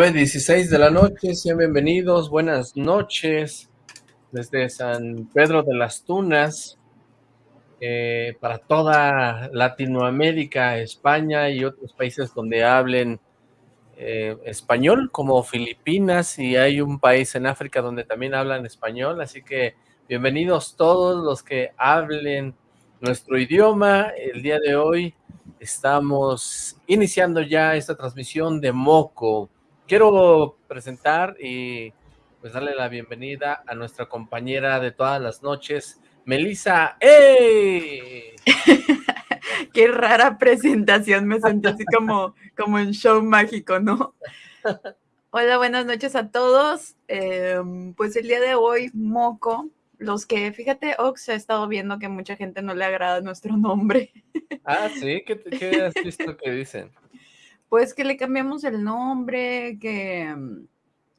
9.16 de la noche, sean bienvenidos, buenas noches desde San Pedro de las Tunas eh, para toda Latinoamérica, España y otros países donde hablen eh, español, como Filipinas, y hay un país en África donde también hablan español, así que bienvenidos todos los que hablen nuestro idioma. El día de hoy estamos iniciando ya esta transmisión de Moco, quiero presentar y pues darle la bienvenida a nuestra compañera de todas las noches, Melissa. ¡Ey! Qué rara presentación, me sentí así como, como en show mágico, ¿no? Hola, buenas noches a todos. Em, pues el día de hoy, Moco, los que, fíjate, Ox ha estado viendo que mucha gente no le agrada nuestro nombre. Ah, sí, ¿qué, qué has visto que dicen? Pues que le cambiamos el nombre, que, mm,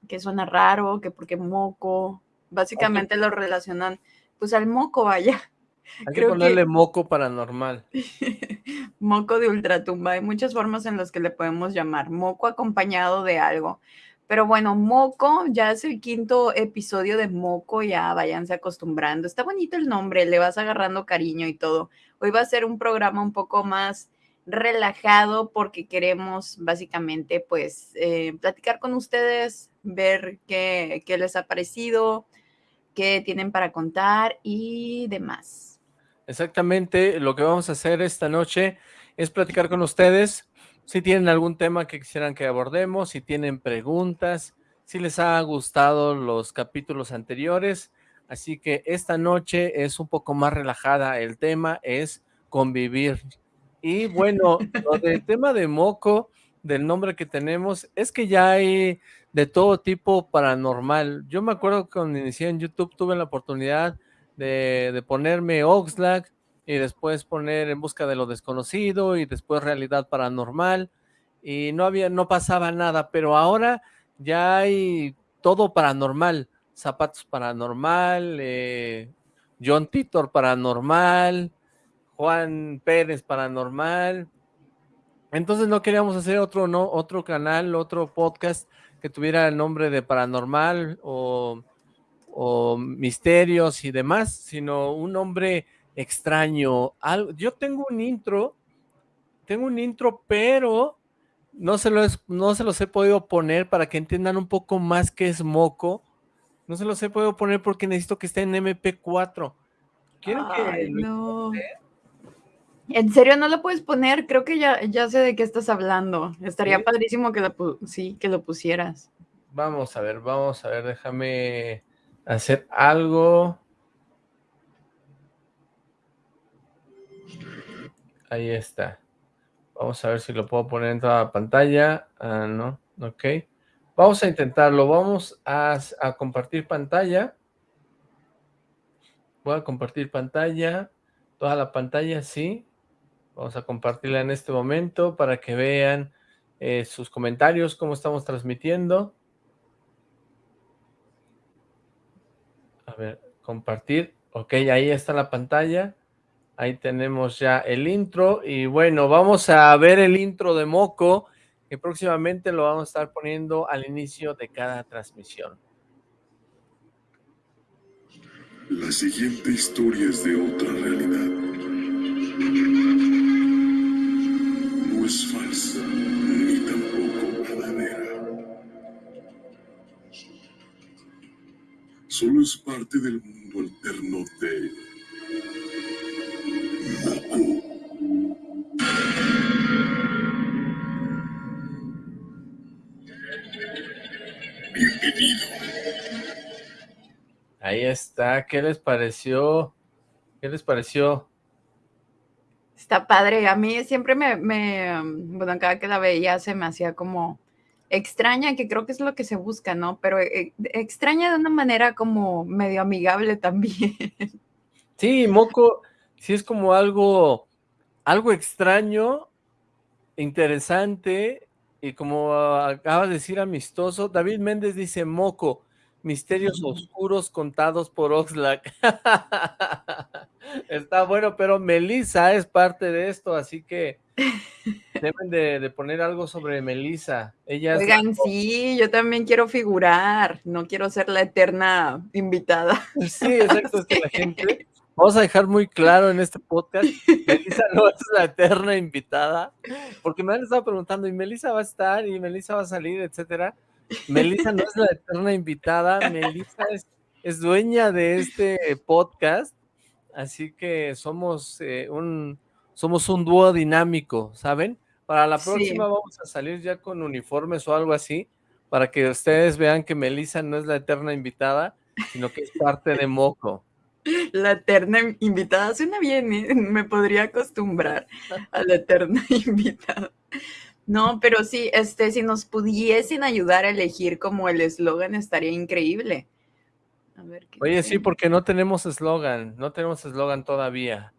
que suena raro, que porque moco, básicamente lo relacionan pues al moco, vaya. Hay que ponerle moco paranormal. moco de ultratumba, hay muchas formas en las que le podemos llamar, moco acompañado de algo. Pero bueno, Moco, ya es el quinto episodio de Moco, ya váyanse acostumbrando. Está bonito el nombre, le vas agarrando cariño y todo. Hoy va a ser un programa un poco más relajado porque queremos básicamente pues eh, platicar con ustedes, ver qué, qué les ha parecido, qué tienen para contar y demás. Exactamente, lo que vamos a hacer esta noche es platicar con ustedes, si tienen algún tema que quisieran que abordemos, si tienen preguntas, si les ha gustado los capítulos anteriores, así que esta noche es un poco más relajada, el tema es convivir, y bueno, lo del tema de Moco, del nombre que tenemos, es que ya hay de todo tipo paranormal. Yo me acuerdo que cuando inicié en YouTube tuve la oportunidad de, de ponerme Oxlack y después poner En Busca de lo Desconocido y después Realidad Paranormal y no había, no pasaba nada, pero ahora ya hay todo paranormal, Zapatos Paranormal, eh, John Titor Paranormal, Juan Pérez Paranormal. Entonces no queríamos hacer otro, no, otro canal, otro podcast que tuviera el nombre de Paranormal o, o Misterios y demás, sino un nombre extraño. yo tengo un intro, tengo un intro, pero no se, no se los he podido poner para que entiendan un poco más qué es moco. No se los he podido poner porque necesito que esté en MP4. ¿Quieren que no. ¿En serio no lo puedes poner? Creo que ya, ya sé de qué estás hablando. Estaría padrísimo que lo, sí, que lo pusieras. Vamos a ver, vamos a ver, déjame hacer algo. Ahí está. Vamos a ver si lo puedo poner en toda la pantalla. Ah, no, ok. Vamos a intentarlo. Vamos a, a compartir pantalla. Voy a compartir pantalla. Toda la pantalla, sí. Vamos a compartirla en este momento para que vean eh, sus comentarios, cómo estamos transmitiendo. A ver, compartir. Ok, ahí está la pantalla. Ahí tenemos ya el intro. Y bueno, vamos a ver el intro de Moco, que próximamente lo vamos a estar poniendo al inicio de cada transmisión. La siguiente historia es de otra realidad. Es falsa ni tampoco verdadera. Solo es parte del mundo alterno de Moco. Bienvenido. Ahí está, ¿qué les pareció? ¿Qué les pareció? Está padre. A mí siempre me, me, bueno, cada que la veía se me hacía como extraña, que creo que es lo que se busca, ¿no? Pero eh, extraña de una manera como medio amigable también. Sí, Moco, sí es como algo, algo extraño, interesante, y como acaba de decir amistoso, David Méndez dice Moco, misterios oscuros contados por Oxlack. Está bueno, pero Melissa es parte de esto, así que Deben de, poner algo sobre Melissa. Ella Oigan, sí, yo también quiero figurar, no quiero ser la eterna invitada. Sí, exacto, es que la gente, vamos a dejar muy claro en este podcast, Melissa no es la eterna invitada, porque me han estado preguntando, ¿y Melissa va a estar? ¿Y Melissa va a salir? Etcétera. Melissa no es la eterna invitada, Melissa es, es dueña de este podcast, así que somos eh, un somos un dúo dinámico, ¿saben? Para la próxima vamos a salir ya con uniformes o algo así, para que ustedes vean que Melissa no es la eterna invitada, sino que es parte de Moco. La eterna invitada suena bien, ¿eh? me podría acostumbrar a la eterna invitada. No, pero sí, este, si nos pudiesen ayudar a elegir como el eslogan estaría increíble. Oye, sí, porque no tenemos eslogan, no tenemos eslogan todavía.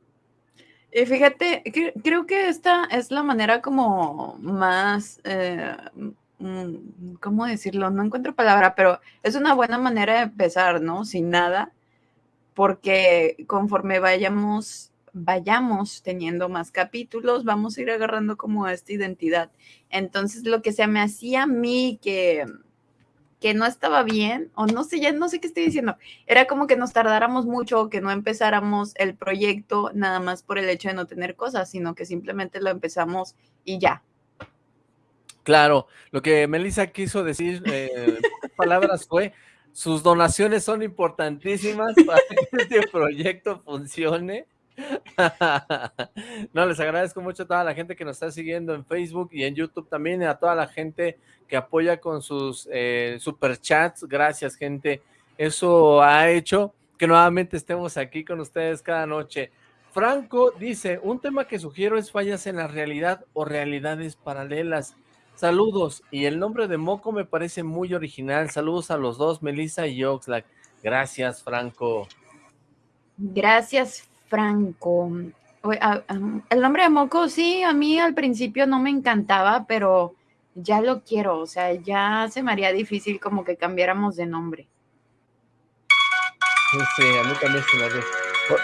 Y fíjate, creo que esta es la manera como más, eh, mm, ¿cómo decirlo? No encuentro palabra, pero es una buena manera de empezar, ¿no? Sin nada, porque conforme vayamos, vayamos teniendo más capítulos, vamos a ir agarrando como esta identidad. Entonces, lo que se me hacía a mí que que no estaba bien, o no sé, ya no sé qué estoy diciendo. Era como que nos tardáramos mucho que no empezáramos el proyecto nada más por el hecho de no tener cosas, sino que simplemente lo empezamos y ya. Claro, lo que Melissa quiso decir, eh, palabras fue, sus donaciones son importantísimas para que este proyecto funcione no, les agradezco mucho a toda la gente que nos está siguiendo en Facebook y en YouTube también, a toda la gente que apoya con sus eh, superchats. Gracias, gente. Eso ha hecho que nuevamente estemos aquí con ustedes cada noche. Franco dice, un tema que sugiero es fallas en la realidad o realidades paralelas. Saludos, y el nombre de Moco me parece muy original. Saludos a los dos, Melissa y Oxlack. Gracias, Franco. Gracias, Franco. El nombre de Moco, sí, a mí al principio no me encantaba, pero ya lo quiero, o sea, ya se me haría difícil como que cambiáramos de nombre. Sí, a mí también se me haría.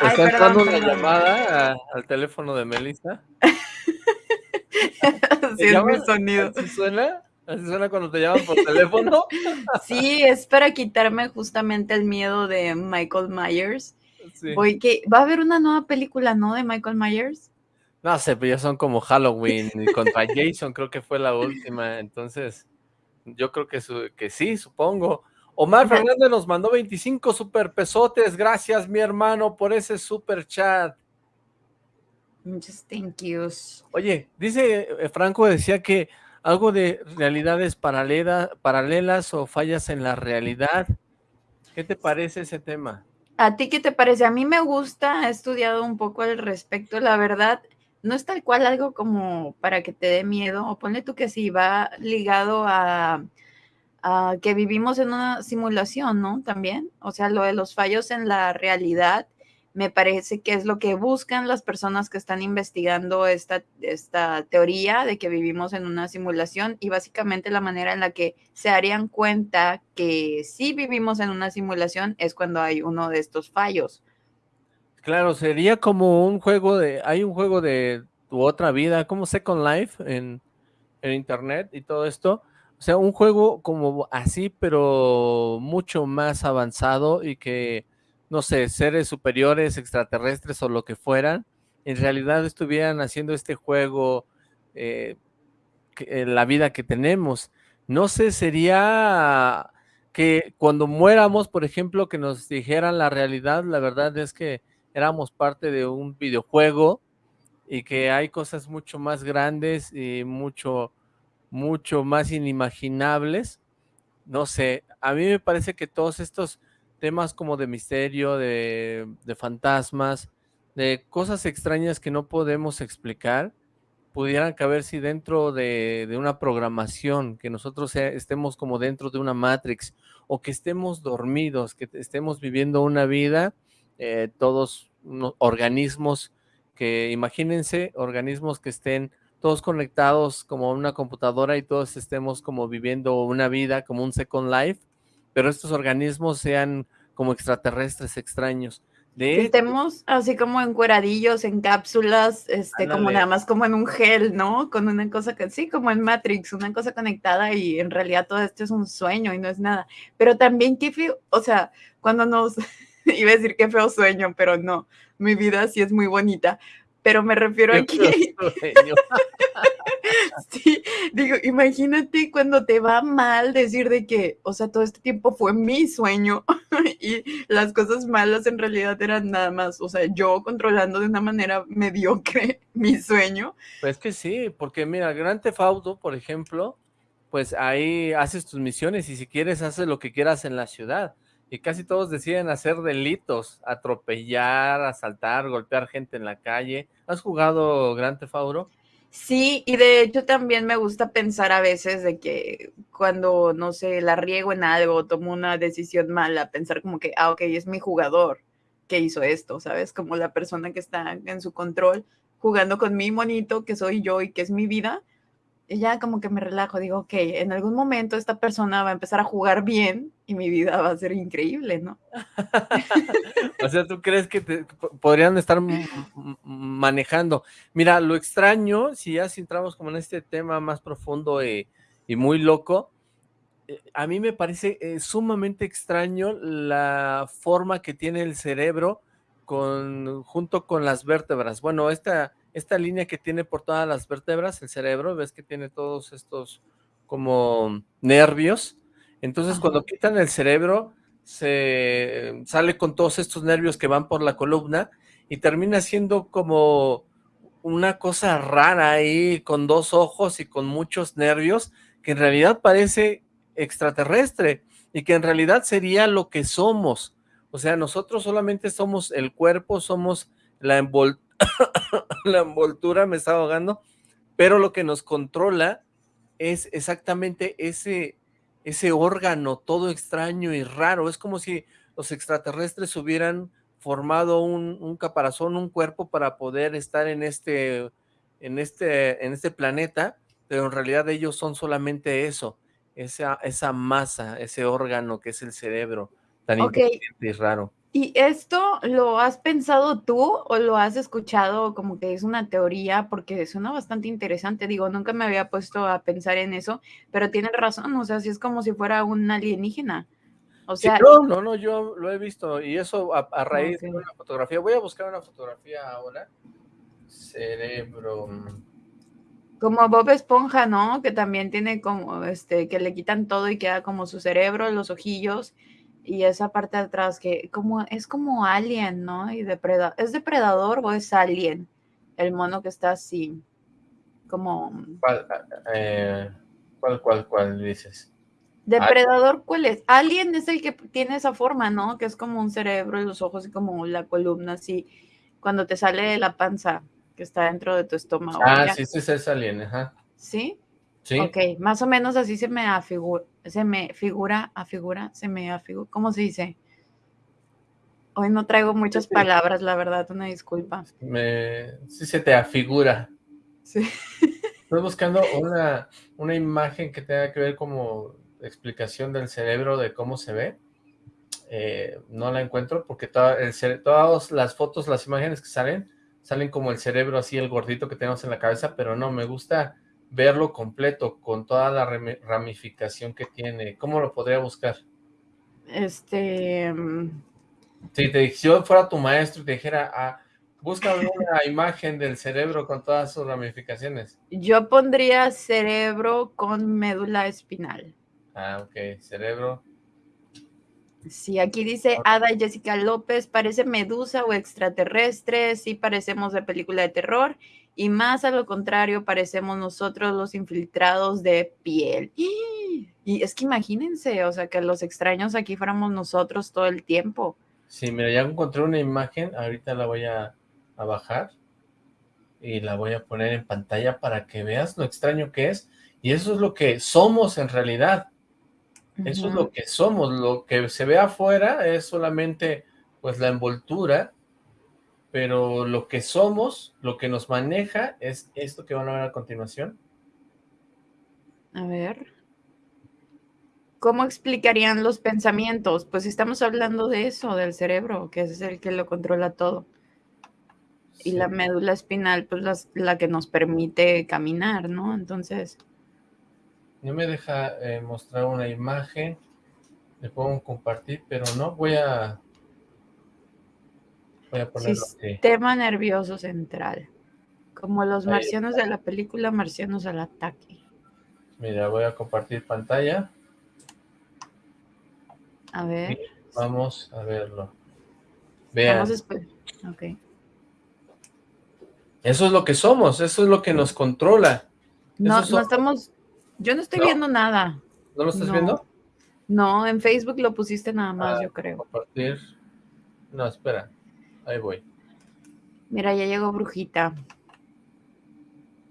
¿Está entrando una llamada al teléfono de Melissa? sí, es mi sonido. ¿Así suena? ¿Así suena cuando te llaman por teléfono? sí, es para quitarme justamente el miedo de Michael Myers que va a haber una nueva película, ¿no? De Michael Myers. No sé, pero ya son como Halloween contra Jason, creo que fue la última. Entonces, yo creo que, que sí, supongo. Omar Fernández nos mandó 25 super pesotes. Gracias, mi hermano, por ese super chat. Muchas thank yous. Oye, dice eh, Franco, decía que algo de realidades paralelas o fallas en la realidad. ¿Qué te parece ese tema? ¿A ti qué te parece? A mí me gusta, he estudiado un poco al respecto, la verdad, no es tal cual algo como para que te dé miedo, o ponle tú que sí, va ligado a, a que vivimos en una simulación, ¿no? También, o sea, lo de los fallos en la realidad me parece que es lo que buscan las personas que están investigando esta, esta teoría de que vivimos en una simulación y básicamente la manera en la que se harían cuenta que sí vivimos en una simulación es cuando hay uno de estos fallos. Claro, sería como un juego de, hay un juego de tu otra vida, como Second Life en, en internet y todo esto, o sea, un juego como así, pero mucho más avanzado y que no sé, seres superiores, extraterrestres o lo que fueran, en realidad estuvieran haciendo este juego, eh, la vida que tenemos. No sé, sería que cuando muéramos, por ejemplo, que nos dijeran la realidad, la verdad es que éramos parte de un videojuego y que hay cosas mucho más grandes y mucho, mucho más inimaginables. No sé, a mí me parece que todos estos temas como de misterio, de, fantasmas, de cosas extrañas que no podemos explicar, pudieran caber si dentro de, una programación, que nosotros estemos como dentro de una Matrix, o que estemos dormidos, que estemos viviendo una vida, eh, todos organismos que, imagínense, organismos que estén todos conectados como una computadora y todos estemos como viviendo una vida, como un Second Life, pero estos organismos sean como extraterrestres extraños. que estemos así como encueradillos, en cápsulas, este, como nada más como en un gel, ¿no? Con una cosa que sí, como en Matrix, una cosa conectada y en realidad todo esto es un sueño y no es nada. Pero también qué feo, o sea, cuando nos, iba a decir qué feo sueño, pero no, mi vida sí es muy bonita, pero me refiero a que... sí, digo, imagínate cuando te va mal decir de que, o sea, todo este tiempo fue mi sueño y las cosas malas en realidad eran nada más, o sea, yo controlando de una manera mediocre mi sueño. Pues que sí, porque mira, Gran Tefaudo, por ejemplo, pues ahí haces tus misiones y si quieres haces lo que quieras en la ciudad y casi todos deciden hacer delitos, atropellar, asaltar, golpear gente en la calle. ¿Has jugado Gran Theft Sí, y de hecho también me gusta pensar a veces de que cuando, no sé, la riego en algo, tomo una decisión mala, pensar como que, ah, ok, es mi jugador que hizo esto, ¿sabes? Como la persona que está en su control jugando con mi monito, que soy yo y que es mi vida, y ya como que me relajo, digo, ok, en algún momento esta persona va a empezar a jugar bien y mi vida va a ser increíble, ¿no? o sea, ¿tú crees que te, podrían estar manejando? Mira, lo extraño, si ya entramos como en este tema más profundo y, muy loco, eh, a mí me parece eh, sumamente extraño la forma que tiene el cerebro con, junto con las vértebras. Bueno, esta esta línea que tiene por todas las vértebras, el cerebro, ves que tiene todos estos como nervios, entonces cuando quitan el cerebro, se sale con todos estos nervios que van por la columna y termina siendo como una cosa rara ahí, con dos ojos y con muchos nervios, que en realidad parece extraterrestre y que en realidad sería lo que somos. O sea, nosotros solamente somos el cuerpo, somos la envoltura la envoltura me está ahogando, pero lo que nos controla es exactamente ese, ese órgano todo extraño y raro. Es como si los extraterrestres hubieran formado un, caparazón, un cuerpo para poder estar en este, en, este, en este planeta, pero en realidad ellos son solamente eso, esa, esa masa, ese órgano que es el cerebro, tan okay. y raro. ¿Y esto lo has pensado tú o lo has escuchado como que es una teoría? Porque suena bastante interesante. Digo, nunca me había puesto a pensar en eso, pero tienes razón, o sea, si es como si fuera un alienígena. O sea, no, no, no, yo lo he visto y eso a, raíz de una fotografía. Voy a buscar una fotografía ahora. Cerebro. Como Bob Esponja, ¿no? Que también tiene como, este, que le quitan todo y queda como su cerebro, los ojillos y esa parte de atrás que como es como alien, ¿no? Y depredador, ¿es depredador o es alien? El mono que está así, como... ¿Cuál, eh, cuál, cuál, cuál dices? Depredador, ¿cuál es? Alien es el que tiene esa forma, ¿no? Que es como un cerebro y los ojos y como la columna así, cuando te sale de la panza que está dentro de tu estómago. Ah, sí, sí, es alien, ajá. ¿Sí? Sí. Ok, más o menos así se me afigura, se me figura, afigura, se me afigura, ¿cómo se dice? Hoy no traigo muchas palabras, la verdad, una disculpa. Me, sí se te afigura. Sí. Estoy buscando una, una imagen que tenga que ver como explicación del cerebro de cómo se ve. Eh, no la encuentro porque todas las fotos, las imágenes que salen, salen como el cerebro así, el gordito que tenemos en la cabeza, pero no, me gusta verlo completo, con toda la ramificación que tiene. ¿Cómo lo podría buscar? Este... Mm, si te si yo fuera tu maestro y te dijera, ah, busca una imagen del cerebro con todas sus ramificaciones. Yo pondría cerebro con médula espinal. Ah, ok, cerebro. Sí, aquí dice Ada Jessica López, parece medusa o extraterrestre, sí parecemos de película de terror, y más a lo contrario parecemos nosotros los infiltrados de piel. Y es que imagínense, o sea, que los extraños aquí fuéramos nosotros todo el tiempo. Sí, mira, ya encontré una imagen, ahorita la voy a, bajar y la voy a poner en pantalla para que veas lo extraño que es. Y eso es lo que somos en realidad. Eso es lo que somos. Lo que se ve afuera es solamente pues la envoltura pero lo que somos, lo que nos maneja es esto que van a ver a continuación. A ver. ¿cómo explicarían los pensamientos? Pues estamos hablando de eso, del cerebro, que es el que lo controla todo. Y la médula espinal, pues la que nos permite caminar, ¿no? Entonces... No me deja eh, mostrar una imagen, le puedo compartir, pero no, voy a... Voy a ponerlo Sistema nervioso central. Como los marcianos de la película Marcianos al ataque. Mira, voy a compartir pantalla. A ver. vamos a verlo. Vean. Eso es lo que somos, eso es lo que nos controla. No, no estamos... Yo no estoy viendo nada. ¿No lo estás viendo? No, en Facebook lo pusiste nada más, ah, yo creo. Compartir. No, espera. Ahí voy. Mira, ya llegó Brujita.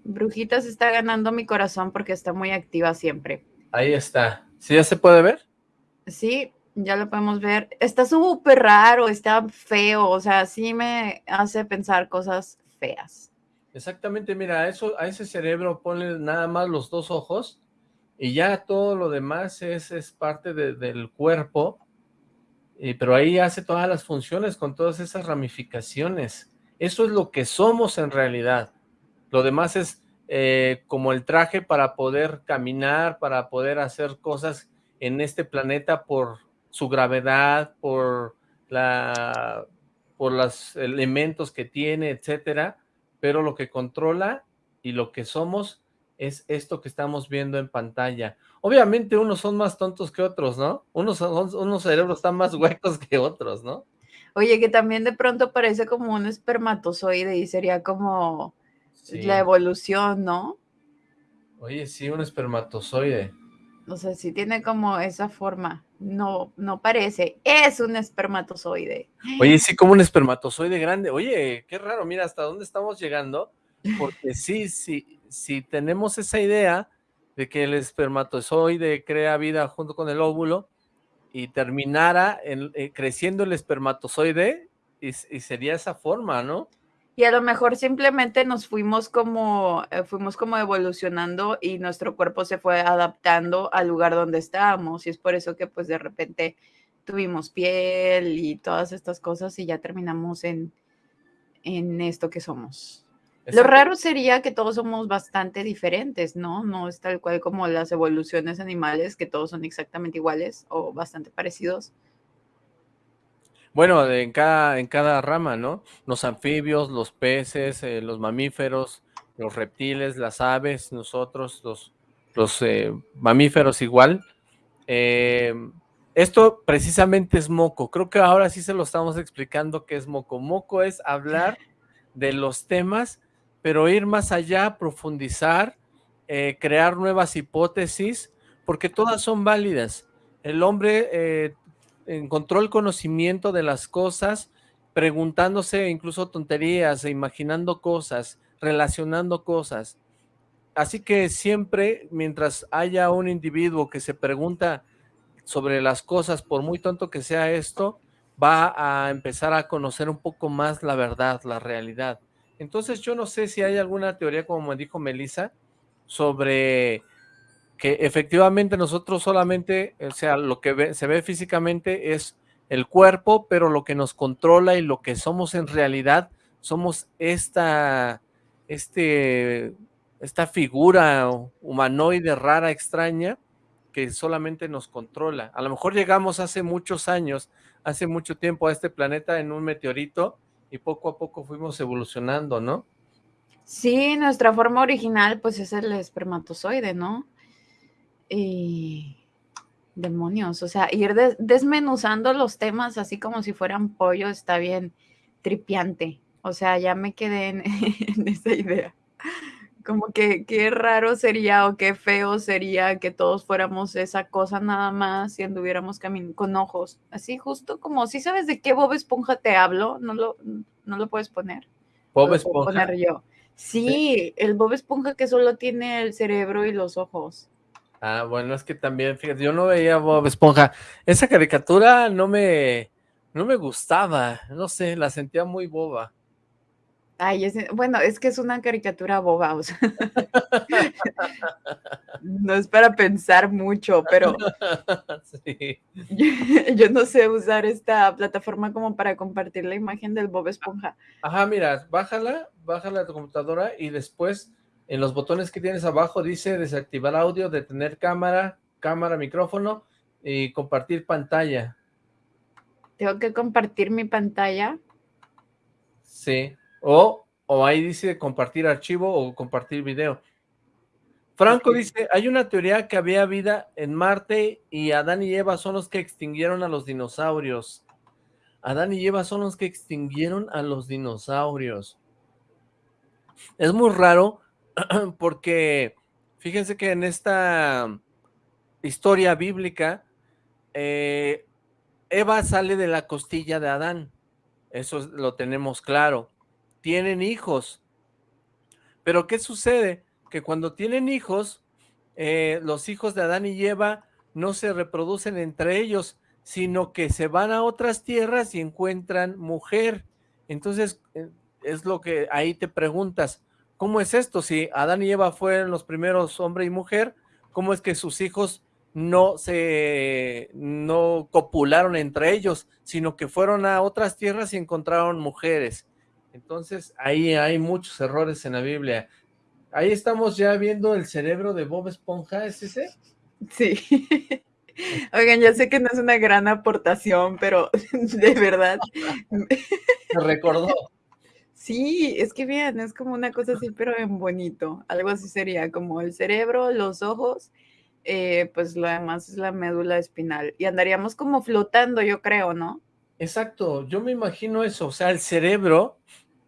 Brujita se está ganando mi corazón porque está muy activa siempre. Ahí está. ¿Sí ya se puede ver? Sí, ya lo podemos ver. Está súper raro, está feo, o sea, sí me hace pensar cosas feas. Exactamente, mira, a, eso, a ese cerebro ponle nada más los dos ojos y ya todo lo demás es, es parte del cuerpo, y, pero ahí hace todas las funciones con todas esas ramificaciones. Eso es lo que somos en realidad. Lo demás es eh, como el traje para poder caminar, para poder hacer cosas en este planeta por su gravedad, por la por los elementos que tiene, etcétera, pero lo que controla y lo que somos es esto que estamos viendo en pantalla. Obviamente unos son más tontos que otros, ¿no? Unos, son, unos cerebros están más huecos que otros, ¿no? Oye, que también de pronto parece como un espermatozoide y sería como la evolución, ¿no? Oye, sí, un espermatozoide. O sea, sí tiene como esa forma. No, no parece. Es un espermatozoide. Oye, sí, como un espermatozoide grande. Oye, qué raro, mira hasta dónde estamos llegando. Porque sí, sí, si tenemos esa idea de que el espermatozoide crea vida junto con el óvulo y terminara en, eh, creciendo el espermatozoide y sería esa forma, ¿no? Y a lo mejor simplemente nos fuimos como, eh, fuimos como evolucionando y nuestro cuerpo se fue adaptando al lugar donde estábamos. Y es por eso que pues de repente tuvimos piel y todas estas cosas y ya terminamos en, en esto que somos. Lo raro sería que todos somos bastante diferentes, ¿no? No es tal cual como las evoluciones animales, que todos son exactamente iguales o bastante parecidos. Bueno, en cada, en cada rama, ¿no? Los anfibios, los peces, eh, los mamíferos, los reptiles, las aves, nosotros, los, los eh, mamíferos igual. Eh, esto precisamente es moco. Creo que ahora sí se lo estamos explicando qué es moco. Moco es hablar de los temas, pero ir más allá, profundizar, crear nuevas hipótesis, porque todas son válidas. El hombre encontró el conocimiento de las cosas, preguntándose incluso tonterías, e imaginando cosas, relacionando cosas. Así que siempre, mientras haya un individuo que se pregunta sobre las cosas, por muy tonto que sea esto, va a empezar a conocer un poco más la verdad, la realidad. Entonces yo no sé si hay alguna teoría, como me dijo Melissa, sobre que efectivamente nosotros solamente, o sea, lo que se ve físicamente es el cuerpo, pero lo que nos controla y lo que somos en realidad, somos esta, este, esta figura humanoide rara, extraña, que solamente nos controla. A lo mejor llegamos hace muchos años, hace mucho tiempo a este planeta en un meteorito y poco a poco fuimos evolucionando, ¿no? Sí, nuestra forma original pues es el espermatozoide, ¿no? Y demonios, o sea, ir desmenuzando los temas así como si fueran pollo está bien tripiante. O sea, ya me quedé en, esa idea. Como que qué raro sería o qué feo sería que todos fuéramos esa cosa nada más y anduviéramos con ojos. Así justo como, si sabes de qué Bob Esponja te hablo, no lo, no lo puedes poner. Bob Esponja. Poner yo. sí, el Bob Esponja que solo tiene el cerebro y los ojos. Ah, bueno, es que también, fíjate, yo no veía Bob Esponja. Esa caricatura no me, no me gustaba, no sé, la sentía muy boba. Ay, bueno, es que es una caricatura boba, o sea. no es para pensar mucho, pero Sí. yo no sé usar esta plataforma como para compartir la imagen del Bob Esponja. Ajá, mira, bájala, bájala a tu computadora y después en los botones que tienes abajo dice desactivar audio, detener cámara, cámara, micrófono y compartir pantalla. Tengo que compartir mi pantalla. Sí, o, o ahí dice compartir archivo o compartir video. Franco dice, hay una teoría que había vida en Marte y Adán y Eva son los que extinguieron a los dinosaurios. Adán y Eva son los que extinguieron a los dinosaurios. Es muy raro porque fíjense que en esta historia bíblica, eh, Eva sale de la costilla de Adán. Eso lo tenemos claro. Tienen hijos. Pero ¿qué sucede? Que cuando tienen hijos, eh, los hijos de Adán y Eva no se reproducen entre ellos, sino que se van a otras tierras y encuentran mujer. Entonces, eh, es lo que ahí te preguntas, ¿cómo es esto? Si Adán y Eva fueron los primeros hombre y mujer, ¿cómo es que sus hijos no se no copularon entre ellos, sino que fueron a otras tierras y encontraron mujeres. Entonces, ahí hay muchos errores en la Biblia. Ahí estamos ya viendo el cerebro de Bob Esponja, ¿es ese? Sí. Oigan, ya sé que no es una gran aportación, pero de verdad. Me recordó. Sí, es que bien, es como una cosa así, pero en bonito. Algo así sería como el cerebro, los ojos eh, pues lo demás es la médula espinal. Y andaríamos como flotando, yo creo, ¿no? Exacto, yo me imagino eso, o sea, el cerebro,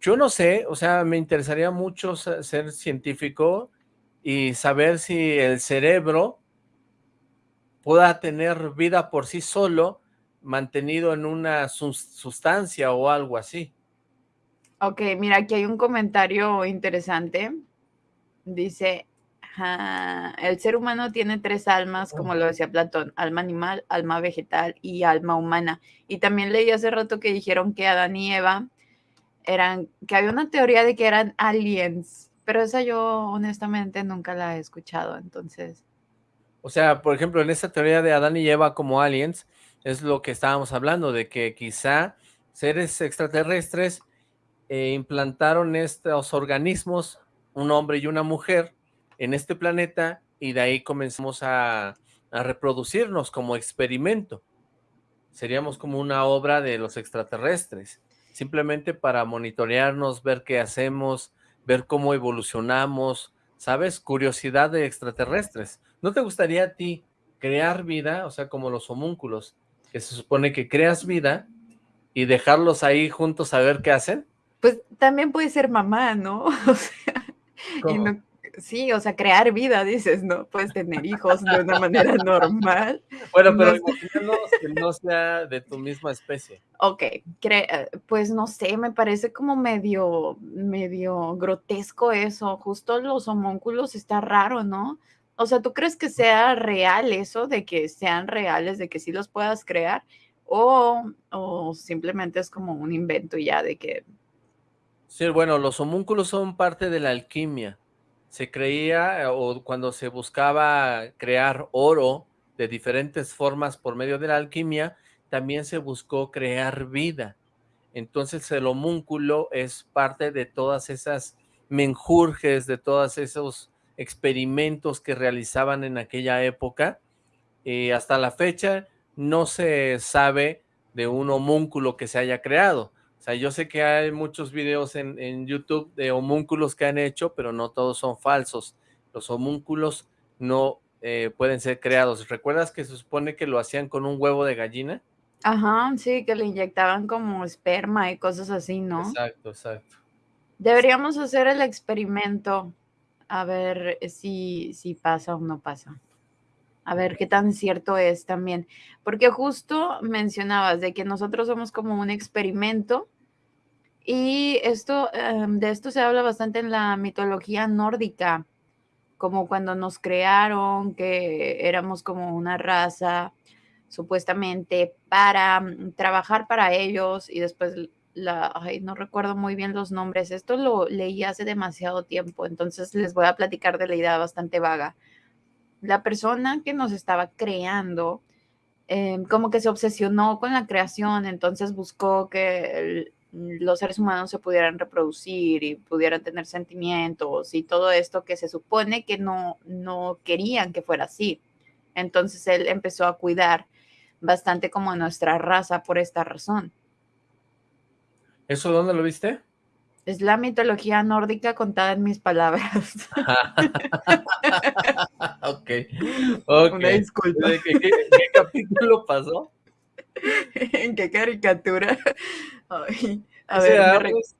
yo no sé, o sea, me interesaría mucho ser científico y saber si el cerebro pueda tener vida por sí solo, mantenido en una sustancia o algo así. Ok, mira, aquí hay un comentario interesante. Dice, el ser humano tiene tres almas, como lo decía Platón, alma animal, alma vegetal y alma humana. Y también leí hace rato que dijeron que Adán y Eva eran, que había una teoría de que eran aliens, pero esa yo honestamente nunca la he escuchado, entonces. O sea, por ejemplo, en esa teoría de Adán y Eva como aliens, es lo que estábamos hablando, de que quizá seres extraterrestres eh, implantaron estos organismos, un hombre y una mujer, en este planeta y de ahí comenzamos a, reproducirnos como experimento. Seríamos como una obra de los extraterrestres, simplemente para monitorearnos, ver qué hacemos, ver cómo evolucionamos, ¿sabes? Curiosidad de extraterrestres. ¿No te gustaría a ti crear vida, o sea, como los homúnculos, que se supone que creas vida y dejarlos ahí juntos a ver qué hacen? Pues también puede ser mamá, ¿no? O sea, y no, Sí, o sea, crear vida, dices, ¿no? Puedes tener hijos de una manera normal. Bueno, pero no, que no sea de tu misma especie. Ok, pues no sé, me parece como medio, medio grotesco eso. Justo los homúnculos está raro, ¿no? O sea, ¿tú crees que sea real eso, de que sean reales, de que sí los puedas crear? O, o simplemente es como un invento ya de que... Sí, bueno, los homúnculos son parte de la alquimia se creía eh, o cuando se buscaba crear oro de diferentes formas por medio de la alquimia, también se buscó crear vida. Entonces el homúnculo es parte de todas esas menjurjes, de todos esos experimentos que realizaban en aquella época. Y hasta la fecha no se sabe de un homúnculo que se haya creado. O sea, yo sé que hay muchos videos en, YouTube de homúnculos que han hecho, pero no todos son falsos. Los homúnculos no eh, pueden ser creados. ¿Recuerdas que se supone que lo hacían con un huevo de gallina? Ajá, sí, que le inyectaban como esperma y cosas así, ¿no? Exacto, exacto. Deberíamos hacer el experimento a ver si, si pasa o no pasa. A ver qué tan cierto es también. Porque justo mencionabas de que nosotros somos como un experimento y esto, em, de esto se habla bastante en la mitología nórdica, como cuando nos crearon, que éramos como una raza supuestamente para mm, trabajar para ellos y después la, ay, no recuerdo muy bien los nombres, esto lo leí hace demasiado tiempo, entonces les voy a platicar de la idea bastante vaga la persona que nos estaba creando em, como que se obsesionó con la creación, entonces buscó que los seres humanos se pudieran reproducir y pudieran tener sentimientos y todo esto que se supone que no, no querían que fuera así. Entonces él empezó a cuidar bastante como nuestra raza por esta razón. ¿Eso dónde lo viste? Es la mitología nórdica contada en mis palabras. ok. Una disculpa. ¿Qué, capítulo pasó? ¿En qué caricatura? a dice, ver, Arles,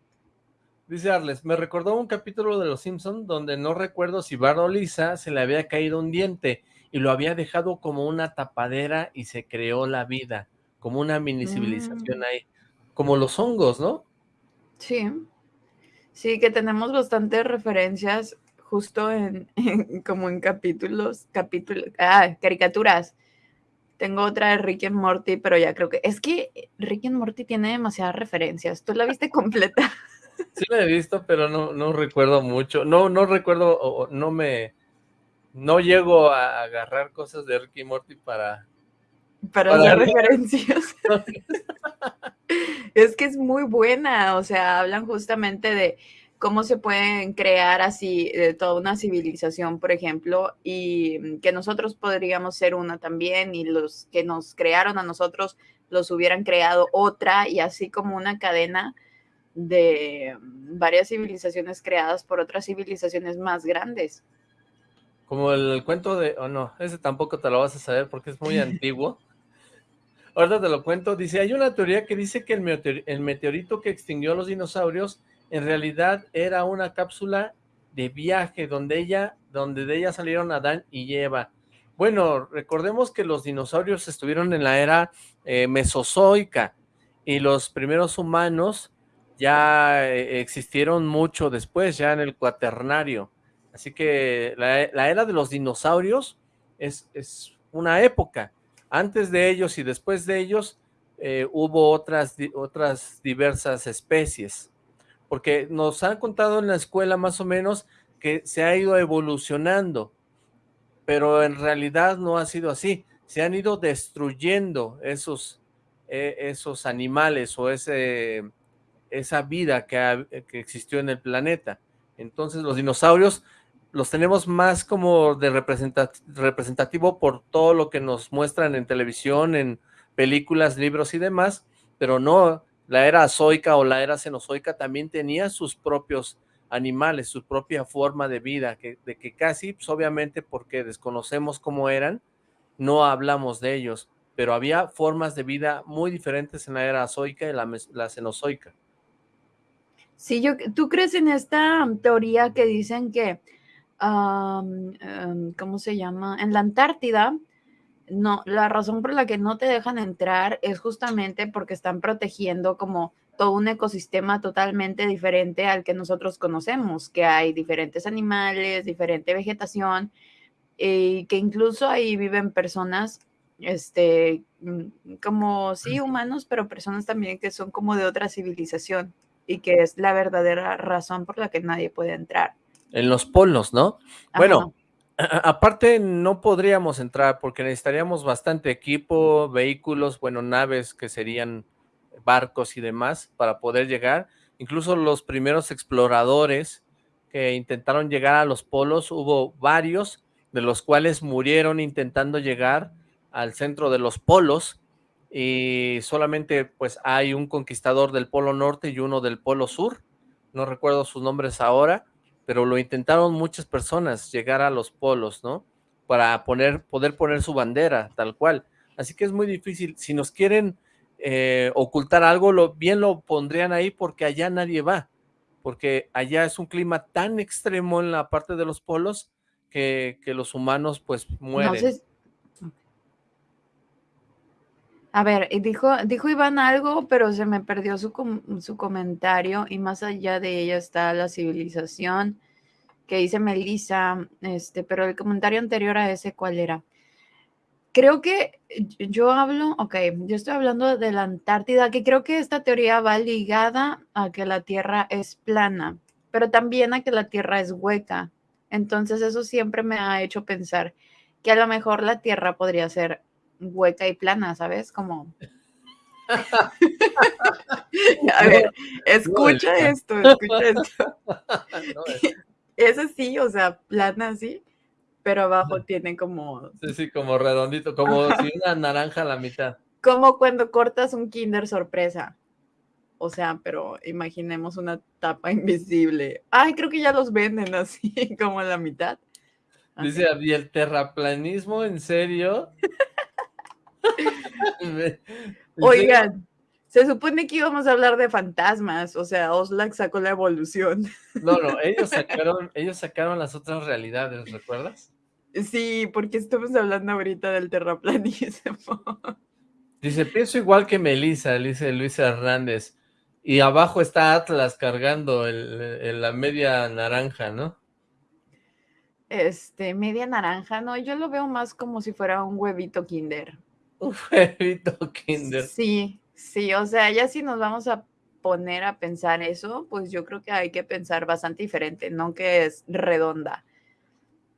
me dice Arles, me recordó un capítulo de Los Simpsons donde no recuerdo si Bart o Lisa se le había caído un diente y lo había dejado como una tapadera y se creó la vida, como una mini civilización mm. ahí, como los hongos, ¿no? Sí, sí, que tenemos bastantes referencias justo en, como en capítulos, capítulos, ah, caricaturas. Tengo otra de Rick and Morty, pero ya creo que, es que Rick and Morty tiene demasiadas referencias. ¿Tú la viste completa? Sí la he visto, pero no, no recuerdo mucho. No, no recuerdo, no me, no llego a agarrar cosas de Ricky Morty para... Para, las referencias. es que es muy buena, o sea, hablan justamente de cómo se pueden crear así de toda una civilización, por ejemplo, y que nosotros podríamos ser una también, y los que nos crearon a nosotros los hubieran creado otra, y así como una cadena de varias civilizaciones creadas por otras civilizaciones más grandes. Como el cuento de... Oh, no, ese tampoco te lo vas a saber porque es muy antiguo. Ahora te lo cuento. Dice, hay una teoría que dice que el, meteorito que extinguió a los dinosaurios en realidad era una cápsula de viaje donde ella, donde de ella salieron Adán y Eva. Bueno, recordemos que los dinosaurios estuvieron en la era eh, mesozoica y los primeros humanos ya eh, existieron mucho después, ya en el cuaternario. Así que la, era de los dinosaurios es, una época. Antes de ellos y después de ellos eh, hubo otras, otras diversas especies. Porque nos han contado en la escuela más o menos que se ha ido evolucionando, pero en realidad no ha sido así. Se han ido destruyendo esos, e, esos animales o ese, esa vida que, que existió en el planeta. Entonces los dinosaurios los tenemos más como de representativo por todo lo que nos muestran en televisión, en películas, libros y demás, pero no, la era azoica o la era cenozoica también tenía sus propios animales, su propia forma de vida, que, de que casi, pues obviamente porque desconocemos cómo eran, no hablamos de ellos, pero había formas de vida muy diferentes en la era azoica y la, la cenozoica. Sí, yo, ¿tú crees en esta teoría que dicen que ¿cómo se llama? En la Antártida, no, la razón por la que no te dejan entrar es justamente porque están protegiendo como todo un ecosistema totalmente diferente al que nosotros conocemos, que hay diferentes animales, diferente vegetación, y que incluso ahí viven personas, este, mm, como sí humanos, pero personas también que son como de otra civilización y que es la verdadera razón por la que nadie puede entrar en los polos, ¿no? Bueno, aparte no podríamos entrar porque necesitaríamos bastante equipo, vehículos, bueno, naves que serían barcos y demás para poder llegar. Incluso los primeros exploradores que intentaron llegar a los polos, hubo varios de los cuales murieron intentando llegar al centro de los polos y solamente pues hay un conquistador del polo norte y uno del polo sur, no recuerdo sus nombres ahora, pero lo intentaron muchas personas llegar a los polos, ¿no? Para poner, poder poner su bandera, tal cual. Así que es muy difícil. Si nos quieren eh, ocultar algo, lo, bien lo pondrían ahí porque allá nadie va. Porque allá es un clima tan extremo en la parte de los polos que, los humanos pues mueren. A ver, dijo, dijo Iván algo, pero se me perdió su, su comentario y más allá de ella está la civilización que dice Melissa, este, pero el comentario anterior a ese, ¿cuál era? Creo que yo hablo, ok, yo estoy hablando de la Antártida, que creo que esta teoría va ligada a que la Tierra es plana, pero también a que la Tierra es hueca. Entonces eso siempre me ha hecho pensar que a lo mejor la Tierra podría ser hueca y plana, ¿sabes? Como... a ver, escucha esto, escucha esto. es así, o sea, plana así, pero abajo tiene como... Sí, sí, como redondito, como si una naranja a la mitad. Como cuando cortas un Kinder sorpresa. O sea, pero imaginemos una tapa invisible. Ay, creo que ya los venden así, como a la mitad. Dice, ¿y el terraplanismo en serio? Oigan, se supone que íbamos a hablar de fantasmas, o sea, Oslac sacó la evolución. No, no, ellos sacaron, ellos sacaron las otras realidades, ¿recuerdas? Sí, porque estamos hablando ahorita del terraplanismo. Dice, pienso igual que Melissa, dice Luis Hernández. Y abajo está Atlas cargando el, la media naranja, ¿no? Este, media naranja, no, yo lo veo más como si fuera un huevito kinder. Un huevito kinder. Sí, sí, o sea, ya si nos vamos a poner a pensar eso, pues yo creo que hay que pensar bastante diferente, no que es redonda.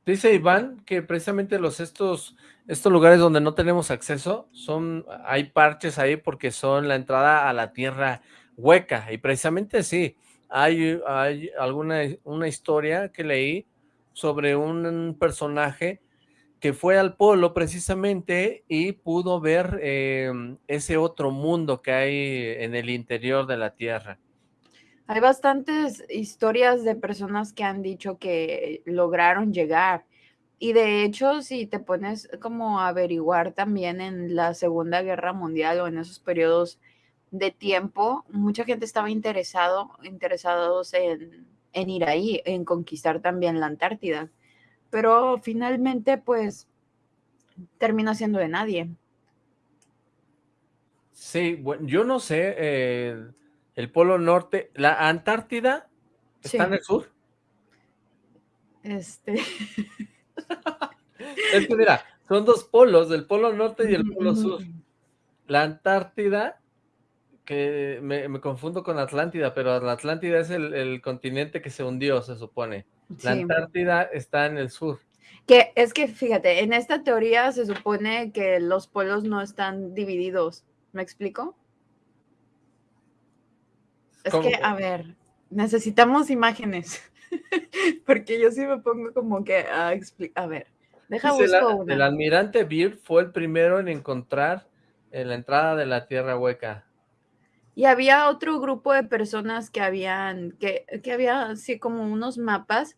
Dice Iván que precisamente los estos, estos lugares donde no tenemos acceso, son, hay parches ahí porque son la entrada a la tierra hueca, y precisamente sí, hay, hay alguna una historia que leí sobre un personaje que fue al polo precisamente y pudo ver em, ese otro mundo que hay en el interior de la Tierra. Hay bastantes historias de personas que han dicho que lograron llegar. Y de hecho, si te pones como a averiguar también en la Segunda Guerra Mundial o en esos periodos de tiempo, mucha gente estaba interesado, interesados en, en ir ahí, en conquistar también la Antártida. Pero finalmente, pues, termina siendo de nadie. Sí, bueno, yo no sé, eh, el Polo Norte, la Antártida está en el sur. Este. es que mira, son dos polos, el Polo Norte y el Polo Sur. La Antártida que me, confundo con Atlántida, pero la Atlántida es el, continente que se hundió, se supone. La Antártida está en el sur. Que es que, fíjate, en esta teoría se supone que los polos no están divididos. ¿Me explico? Es que, a ver, necesitamos imágenes. Porque yo sí me pongo como que a explicar. A ver, deja busco una. El almirante Beard fue el primero en encontrar en la entrada de la Tierra Hueca. Y había otro grupo de personas que habían, que, que había así como unos mapas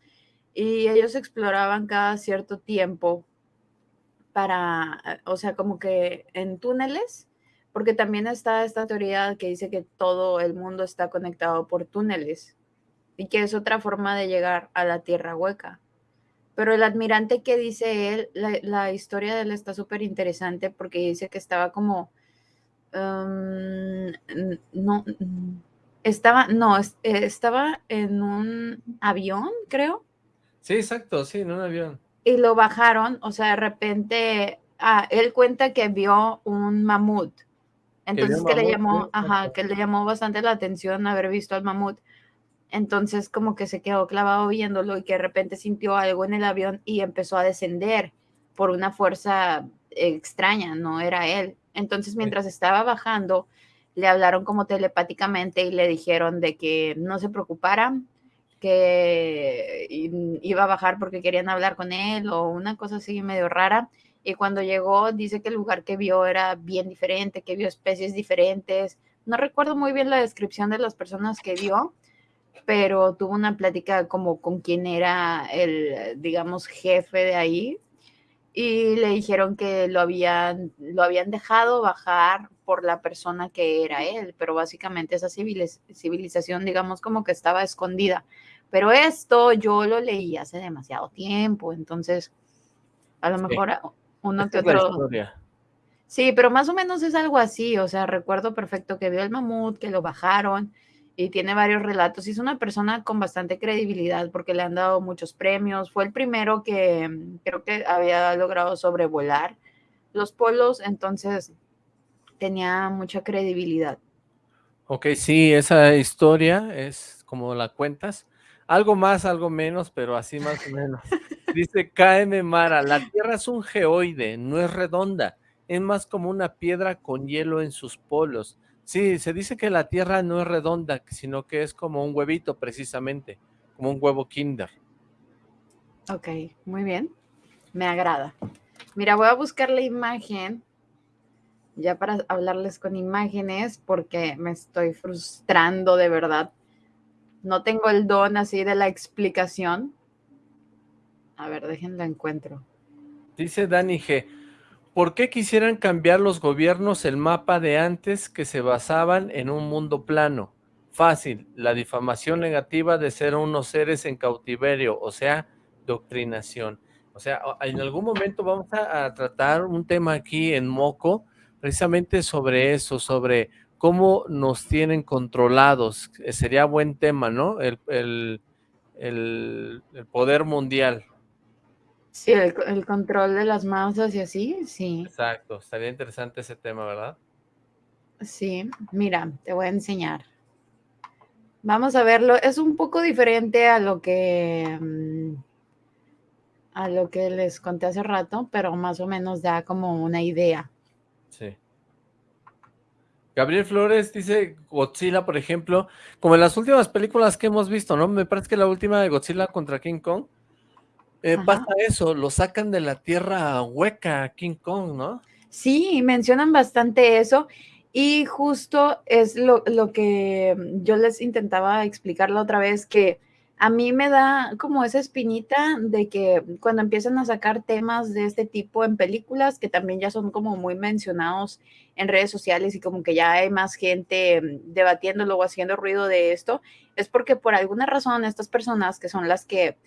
y ellos exploraban cada cierto tiempo para, o sea, como que en túneles, porque también está esta teoría que dice que todo el mundo está conectado por túneles y que es otra forma de llegar a la tierra hueca. Pero el admirante que dice él, la, la historia de él está súper interesante porque dice que estaba como no, estaba, no, eh, estaba en un avión, creo. Sí, exacto, sí, en un avión. Y lo bajaron, o sea, de repente, ah, él cuenta que vio un mamut. Entonces que, le llamó, ajá, que le llamó bastante la atención haber visto al mamut. Entonces como que se quedó clavado viéndolo y que de repente sintió algo en el avión y empezó a descender por una fuerza extraña, no era él. Entonces, mientras estaba bajando, le hablaron como telepáticamente y le dijeron de que no se preocupara, que iba a bajar porque querían hablar con él o una cosa así medio rara. Y cuando llegó, dice que el lugar que vio era bien diferente, que vio especies diferentes. No recuerdo muy bien la descripción de las personas que vio, pero tuvo una plática como con quien era el, digamos, jefe de ahí y le dijeron que lo habían, lo habían dejado bajar por la persona que era él, pero básicamente esa civilización, digamos, como que estaba escondida. Pero esto yo lo leí hace demasiado tiempo, entonces a lo mejor uno que otro... Sí, pero más o menos es algo así, o sea, recuerdo perfecto que vio el mamut, que lo bajaron, y tiene varios relatos. Y es una persona con bastante credibilidad porque le han dado muchos premios. Fue el primero que mm, creo que había logrado sobrevolar los polos, entonces tenía mucha credibilidad. Ok, sí, esa historia es como la cuentas. Algo más, algo menos, pero así más o menos. Dice KM Mara, la Tierra es un geoide, no es redonda, es más como una piedra con hielo en sus polos. Sí, se dice que la Tierra no es redonda, sino que es como un huevito precisamente, como un huevo kinder. Ok, muy bien, me agrada. Mira, voy a buscar la imagen ya para hablarles con imágenes porque me estoy frustrando de verdad. No tengo el don así de la explicación. A ver, déjenlo encuentro. Dice Dani G. ¿Por qué quisieran cambiar los gobiernos el mapa de antes que se basaban en un mundo plano? Fácil, la difamación negativa de ser unos seres en cautiverio, o sea, doctrinación. O sea, en algún momento vamos a, tratar un tema aquí en Moco, precisamente sobre eso, sobre cómo nos tienen controlados. Eh, sería buen tema, ¿no? El poder mundial. Sí, el, el, control de las masas y así, sí. Exacto, estaría interesante ese tema, ¿verdad? Sí, mira, te voy a enseñar. Vamos a verlo, es un poco diferente a lo que mm, a lo que les conté hace rato, pero más o menos da como una idea. Sí. Gabriel Flores dice Godzilla, por ejemplo, como en las últimas películas que hemos visto, ¿no? Me parece que la última de Godzilla contra King Kong, eh, pasa eso, lo sacan de la tierra hueca King Kong, ¿no? Sí, mencionan bastante eso y justo es lo, lo, que yo les intentaba explicar la otra vez, que a mí me da como esa espinita de que cuando empiezan a sacar temas de este tipo en películas, que también ya son como muy mencionados en redes sociales y como que ya hay más gente debatiéndolo o haciendo ruido de esto, es porque por alguna razón estas personas que son las que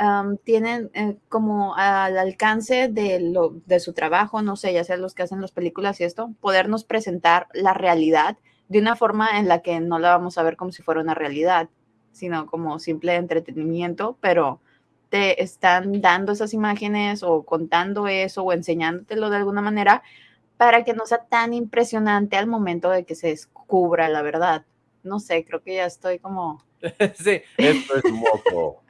um, tienen eh, como al alcance de, lo, de su trabajo, no sé, ya sea los que hacen las películas y esto, podernos presentar la realidad de una forma en la que no la vamos a ver como si fuera una realidad, sino como simple entretenimiento, pero te están dando esas imágenes o contando eso o enseñándotelo de alguna manera para que no sea tan impresionante al momento de que se descubra la verdad. No sé, creo que ya estoy como... sí, esto es moco.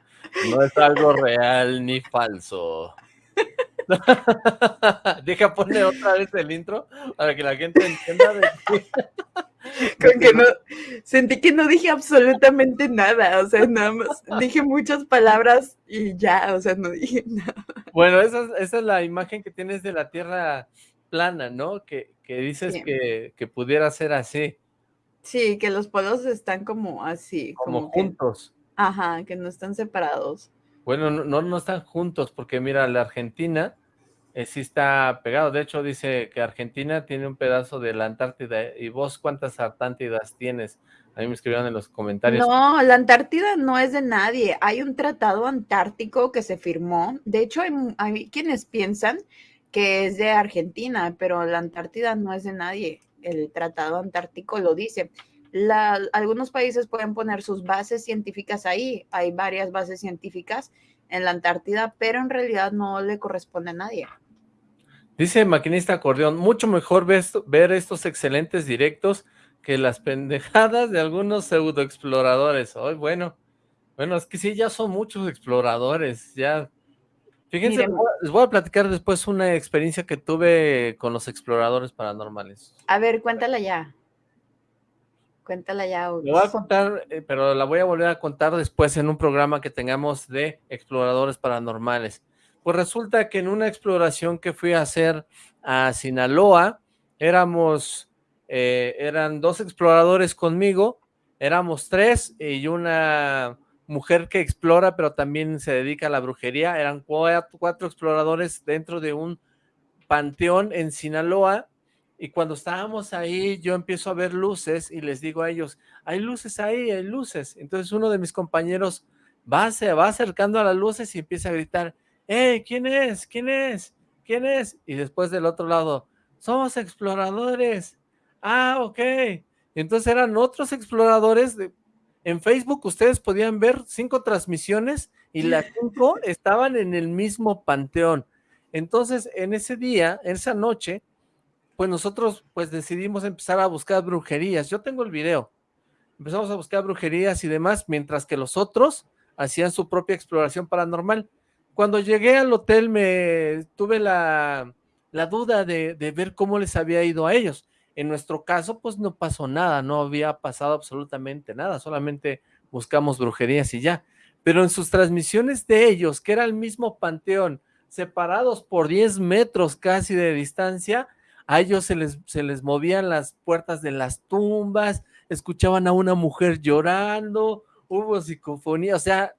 No es algo real ni falso. Deja poner otra vez el intro para que la gente entienda de. Con que no, sentí que no dije absolutamente nada, o sea, nada más dije muchas palabras y ya, o sea, no dije nada. Bueno, esa, esa es la imagen que tienes de la Tierra plana, ¿no? Que, que dices que, que, pudiera ser así. Sí, que los polos están como así. Como, como juntos. Que, ajá, que no están separados. Bueno, no, no están juntos, porque mira, la Argentina eh, sí está pegado. De hecho, dice que Argentina tiene un pedazo de la Antártida. ¿Y vos cuántas Antártidas tienes? A mí me escribieron en los comentarios. No, la Antártida no es de nadie. Hay un tratado antártico que se firmó. De hecho, hay, hay quienes piensan que es de Argentina, pero la Antártida no es de nadie. El tratado antártico lo dice. La, algunos países pueden poner sus bases científicas ahí. Hay varias bases científicas en la Antártida, pero en realidad no le corresponde a nadie. Dice Maquinista Acordeón, mucho mejor ver, ver estos excelentes directos que las pendejadas de algunos pseudoexploradores. Hoy, oh, bueno, bueno, es que sí, ya son muchos exploradores, ya. Fíjense, Miren, les voy a platicar después una experiencia que tuve con los exploradores paranormales. A ver, cuéntala ya. Cuéntala ya. Lo voy a contar, eh, pero la voy a volver a contar después en un programa que tengamos de exploradores paranormales. Pues resulta que en una exploración que fui a hacer a Sinaloa, éramos, eh, eran dos exploradores conmigo, éramos tres y una mujer que explora, pero también se dedica a la brujería, eran cuatro, cuatro exploradores dentro de un panteón en Sinaloa, y cuando estábamos ahí, yo empiezo a ver luces y les digo a ellos, hay luces ahí, hay luces. Entonces uno de mis compañeros va, se va acercando a las luces y empieza a gritar, ¡Hey! ¿Quién es? ¿Quién es? ¿Quién es? Y después del otro lado, somos exploradores. Ah, ok. Entonces eran otros exploradores. De... En Facebook ustedes podían ver cinco transmisiones y las cinco estaban en el mismo panteón. Entonces, en ese día, esa noche, pues nosotros pues decidimos empezar a buscar brujerías. Yo tengo el video. Empezamos a buscar brujerías y demás, mientras que los otros hacían su propia exploración paranormal. cuando llegué al hotel me tuve la, la duda de, de ver cómo les había ido a ellos. En nuestro caso, pues no pasó nada, no había pasado absolutamente nada, solamente buscamos brujerías y ya. Pero en sus transmisiones de ellos, que era el mismo panteón, separados por 10 metros casi de distancia, a ellos se les, se les movían las puertas de las tumbas, escuchaban a una mujer llorando, hubo psicofonía, o sea,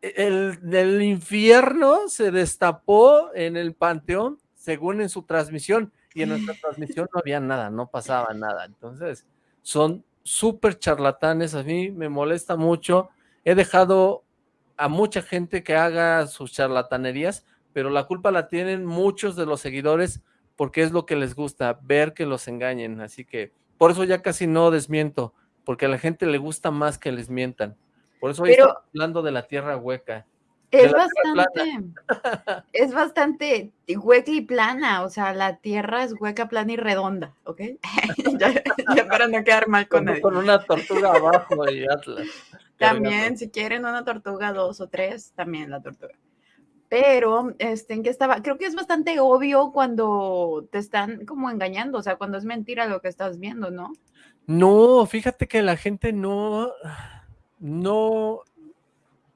el, el infierno se destapó en el panteón, según en su transmisión, y en nuestra transmisión no había nada, no pasaba nada, entonces son súper charlatanes, a mí me molesta mucho, he dejado a mucha gente que haga sus charlatanerías, pero la culpa la tienen muchos de los seguidores porque es lo que les gusta, ver que los engañen, así que por eso ya casi no desmiento, porque a la gente le gusta más que les mientan. Por eso hoy Pero- estamos hablando de la tierra hueca. Es bastante, es bastante hueca y plana, o sea, la tierra es hueca, plana y redonda, ¿ok? ya, ya para no quedar mal con Con, nadie. con una tortuga abajo y Atlas. También, si quieren una tortuga, dos o tres, también la tortuga. Pero, este, ¿en qué estaba? Creo que es bastante obvio cuando te están como engañando, o sea, cuando es mentira lo que estás viendo, ¿no? No, fíjate que la gente no, no,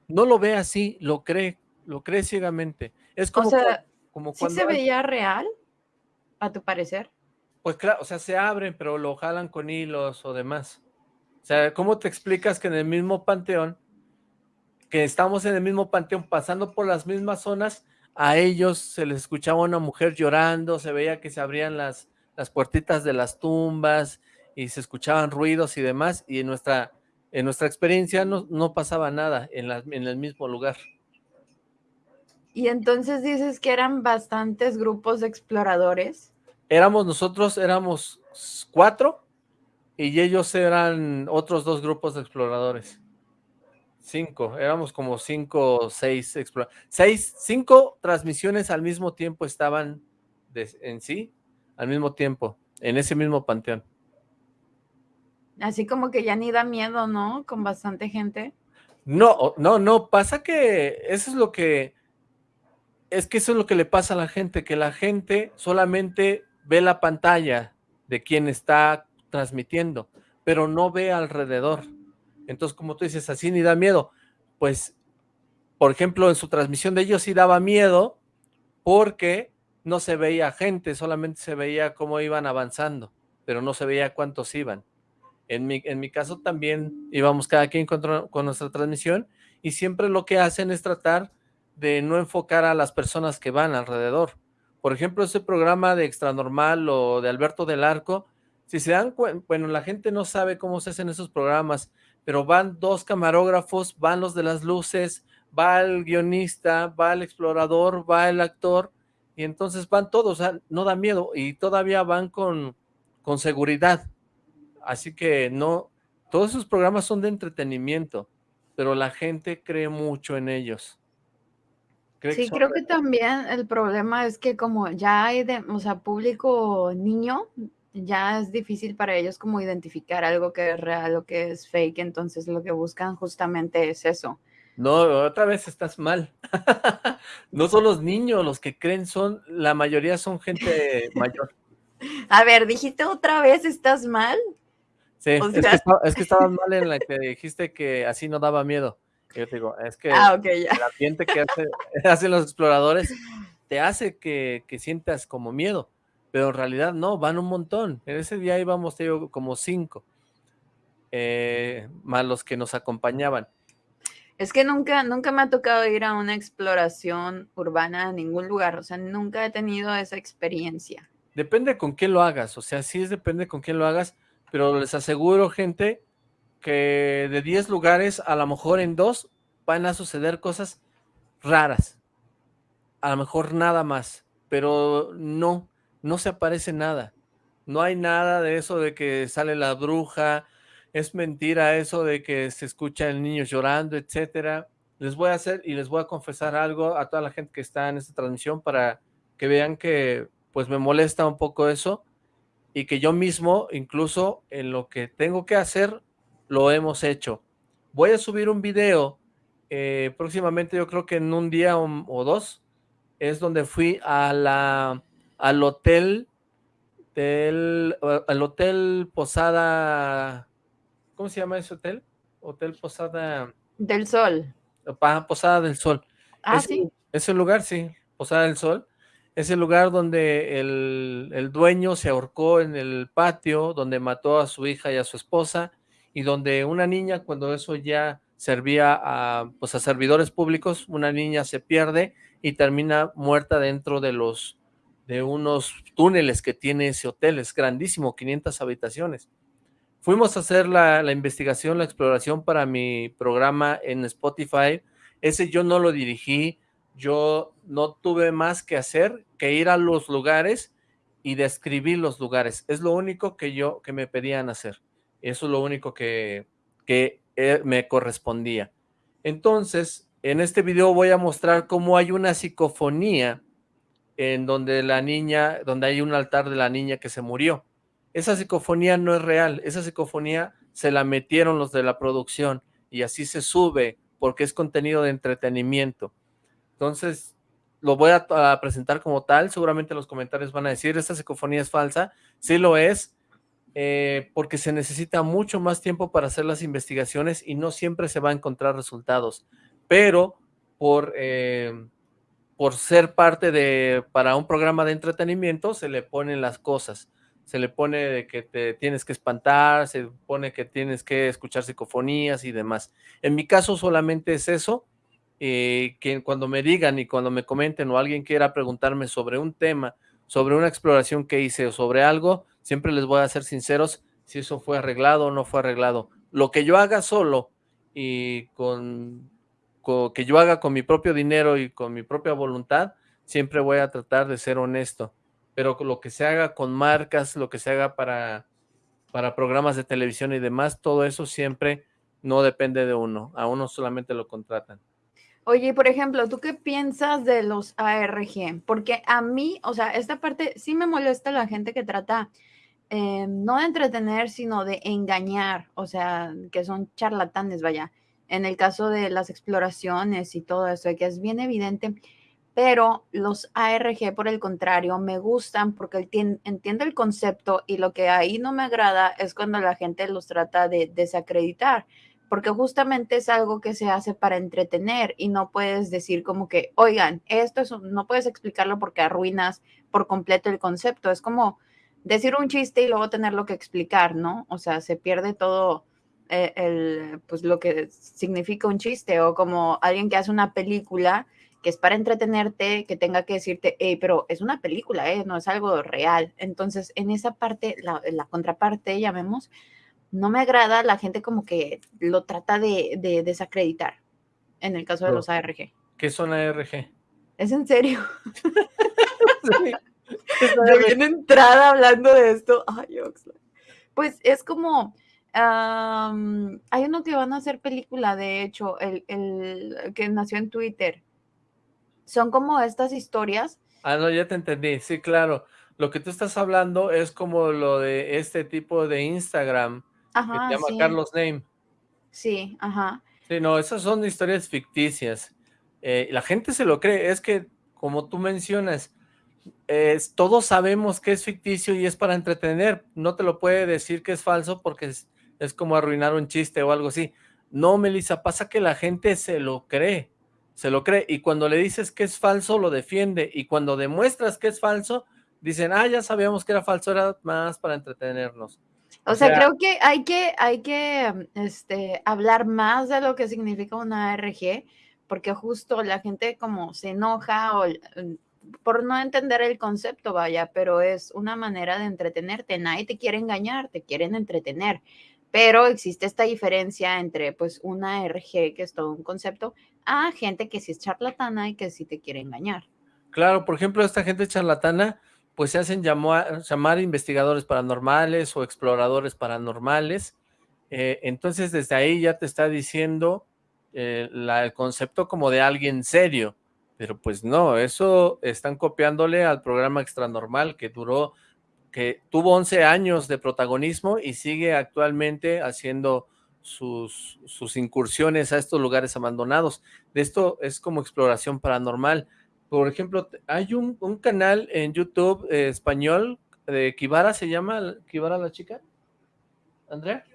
no lo ve así, lo cree, lo cree ciegamente. Es como, o sea, cua- como ¿sí cuando, se hay- veía real, a tu parecer? pues claro, o sea, se abren, pero lo jalan con hilos o demás. O sea, ¿cómo te explicas que en el mismo panteón, que estamos en el mismo panteón, pasando por las mismas zonas, a ellos se les escuchaba una mujer llorando, se veía que se abrían las, las puertitas de las tumbas y se escuchaban ruidos y demás, y en nuestra, en nuestra experiencia no, no pasaba nada en, la- en el mismo lugar. Y entonces dices que eran bastantes grupos de exploradores. Éramos nosotros, éramos cuatro, y ellos eran otros dos grupos de exploradores. Cinco, éramos como cinco o seis exploradores. Seis, cinco transmisiones al mismo tiempo estaban de- en sí, al mismo tiempo, en ese mismo panteón. Así como que ya ni da miedo, ¿no? Con bastante gente. No, no, no, pasa que eso es lo que, es que eso es lo que le pasa a la gente, que la gente solamente ve la pantalla de quien está transmitiendo, pero no ve alrededor. Entonces, como tú dices, así ni da miedo. Pues, por ejemplo, en su transmisión de ellos sí daba miedo porque no se veía gente, solamente se veía cómo iban avanzando, pero no se veía cuántos iban. En mi, en mi caso también íbamos cada quien con, con nuestra transmisión y siempre lo que hacen es tratar de no enfocar a las personas que van alrededor. Por ejemplo, ese programa de Extranormal o de Alberto del Arco, si se dan cuenta, bueno, la gente no sabe cómo se hacen esos programas, pero van dos camarógrafos, van los de las luces, va el guionista, va el explorador, va el actor, y entonces van todos, o sea, no da miedo, y todavía van con, con seguridad. Así que no, todos esos programas son de entretenimiento, pero la gente cree mucho en ellos. Cree Sí, creo que también el problema es que como ya hay de, o sea, público niño, ya es difícil para ellos como identificar algo que es real o que es fake, entonces lo que buscan justamente es eso. No, otra vez estás mal. no son los niños los que creen, son, la mayoría son gente mayor. A ver, dijiste otra vez, ¿estás mal? Sí, O es, que sea- esta- es que estabas mal en la que dijiste que así no daba miedo. Y Yo te digo, es que Ah, ok, ya. el ambiente que hace- hacen los exploradores te hace que, que sientas como miedo, pero en realidad no, van un montón. En ese día íbamos, digo, como cinco, eh, más los que nos acompañaban. Es que nunca, nunca me ha tocado ir a una exploración urbana a ningún lugar, o sea, nunca he tenido esa experiencia. Depende con quién lo hagas, o sea, sí es depende con quién lo hagas, pero les aseguro, gente, que de 10 lugares, a lo mejor en dos van a suceder cosas raras. A lo mejor nada más, pero no, no se aparece nada. No hay nada de eso de que sale la bruja, es mentira eso de que se escucha el niño llorando, etcétera. Les voy a hacer y les voy a confesar algo a toda la gente que está en esta transmisión para que vean que pues me molesta un poco eso y que yo mismo, incluso en lo que tengo que hacer, lo hemos hecho. Voy a subir un video eh, próximamente, yo creo que en un día o, dos, es donde fui a la, al hotel del, al hotel Posada, ¿cómo se llama ese hotel? Hotel Posada... Del Sol. Posada del Sol. Ah, sí. Ese lugar, sí, Posada del Sol. Es el lugar donde el, el, dueño se ahorcó en el patio, donde mató a su hija y a su esposa, y donde una niña, cuando eso ya servía a, pues a servidores públicos, una niña se pierde y termina muerta dentro de los de unos túneles que tiene ese hotel, es grandísimo, 500 habitaciones. Fuimos a hacer la, la investigación, la exploración para mi programa en Spotify, ese yo no lo dirigí, yo no tuve más que hacer que ir a los lugares y describir los lugares. Es lo único que yo, que me pedían hacer. Eso es lo único que, que eh, me correspondía. Entonces, en este video voy a mostrar cómo hay una psicofonía en donde la niña, donde hay un altar de la niña que se murió. Esa psicofonía no es real, esa psicofonía se la metieron los de la producción y así se sube porque es contenido de entretenimiento. Entonces, lo voy a, presentar como tal, seguramente los comentarios van a decir, esta psicofonía es falsa, sí lo es, eh, porque se necesita mucho más tiempo para hacer las investigaciones y no siempre se va a encontrar resultados, pero por, eh, por ser parte de, para un programa de entretenimiento, se le ponen las cosas, se le pone que te tienes que espantar, se pone que tienes que escuchar psicofonías y demás. En mi caso solamente es eso, eh, que cuando me digan y cuando me comenten o alguien quiera preguntarme sobre un tema, sobre una exploración que hice o sobre algo, siempre les voy a ser sinceros si eso fue arreglado o no fue arreglado. Lo que yo haga solo y con, que yo haga con mi propio dinero y con mi propia voluntad, siempre voy a tratar de ser honesto. Pero lo que se haga con marcas, lo que se haga para, para programas de televisión y demás, todo eso siempre no depende de uno. A uno solamente lo contratan. Oye, por ejemplo, ¿tú qué piensas de los ARG? Porque a mí, o sea, esta parte sí me molesta la gente que trata eh, no de entretener, sino de engañar, o sea, que son charlatanes, vaya, en el caso de las exploraciones y todo eso, es bien evidente, pero los ARG, por el contrario, me gustan porque entiende el concepto y lo que ahí no me agrada es cuando la gente los trata de desacreditar porque justamente es algo que se hace para entretener y no puedes decir como que, oigan, esto es, no puedes explicarlo porque arruinas por completo el concepto. Es como decir un chiste y luego tenerlo que explicar, ¿no? O sea, se pierde todo eh, el, pues lo que significa un chiste o como alguien que hace una película que es para entretenerte, que tenga que decirte, hey, pero es una película, ¿eh? no es algo real. Entonces, en esa parte, la, la contraparte, llamemos, no me agrada la gente como que lo trata de, desacreditar, en el caso de los ARG. ¿Qué son ARG? ¿Es en serio? Yo viene entrada hablando de esto. Ay, Pues es como, hay uno que van a hacer película, de hecho, el, el, que nació en Twitter. Son como estas historias. Ah, no, ya te entendí, sí, claro. Lo que tú estás hablando es como lo de este tipo de Instagram, Ajá, se llama Carlos Name. Sí, ajá. Sí, no, esas son historias ficticias. Eh, la gente se lo cree, es que, como tú mencionas, es, todos sabemos que es ficticio y es para entretener. No te lo puede decir que es falso porque es, es como arruinar un chiste o algo así. No, Melissa, pasa que la gente se lo cree, se lo cree. Y cuando le dices que es falso, lo defiende. Y cuando demuestras que es falso, dicen, ah, ya sabíamos que era falso, era más para entretenernos. O, sea, creo que hay que, hay que este, hablar más de lo que significa una ARG, porque justo la gente como se enoja o, por no entender el concepto, vaya, pero es una manera de entretenerte. Nadie te quiere engañar, te quieren entretener. Pero existe esta diferencia entre pues una ARG, que es todo un concepto, a gente que sí es charlatana y que sí te quiere engañar. Claro, por ejemplo, esta gente charlatana pues se hacen llamar, llamar investigadores paranormales o exploradores paranormales. Eh, entonces desde ahí ya te está diciendo eh, el concepto como de alguien serio, pero pues no, eso están copiándole al programa Extranormal que duró, que tuvo 11 años de protagonismo y sigue actualmente haciendo sus, sus incursiones a estos lugares abandonados. De esto es como exploración paranormal. Por ejemplo, hay un, canal en YouTube eh, español de Kibara, ¿se llama Kibara la chica? ¿Andrea?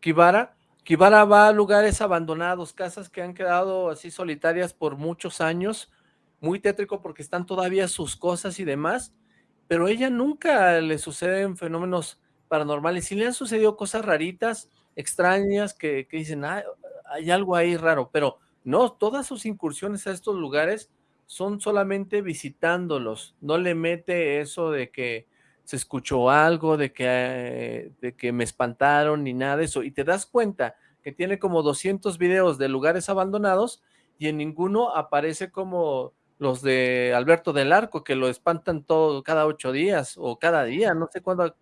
Kibara. Kibara va a lugares abandonados, casas que han quedado así solitarias por muchos años, muy tétrico porque están todavía sus cosas y demás, pero ella nunca le suceden fenómenos paranormales, sí le han sucedido cosas raritas, extrañas, que, dicen, hay algo ahí raro, pero no, todas sus incursiones a estos lugares son solamente visitándolos, no le mete eso de que se escuchó algo, de que, de que me espantaron, ni nada de eso, y te das cuenta que tiene como 200 videos de lugares abandonados, y en ninguno aparece como los de Alberto del Arco, que lo espantan todo cada ocho días, o cada día, no sé cuándo,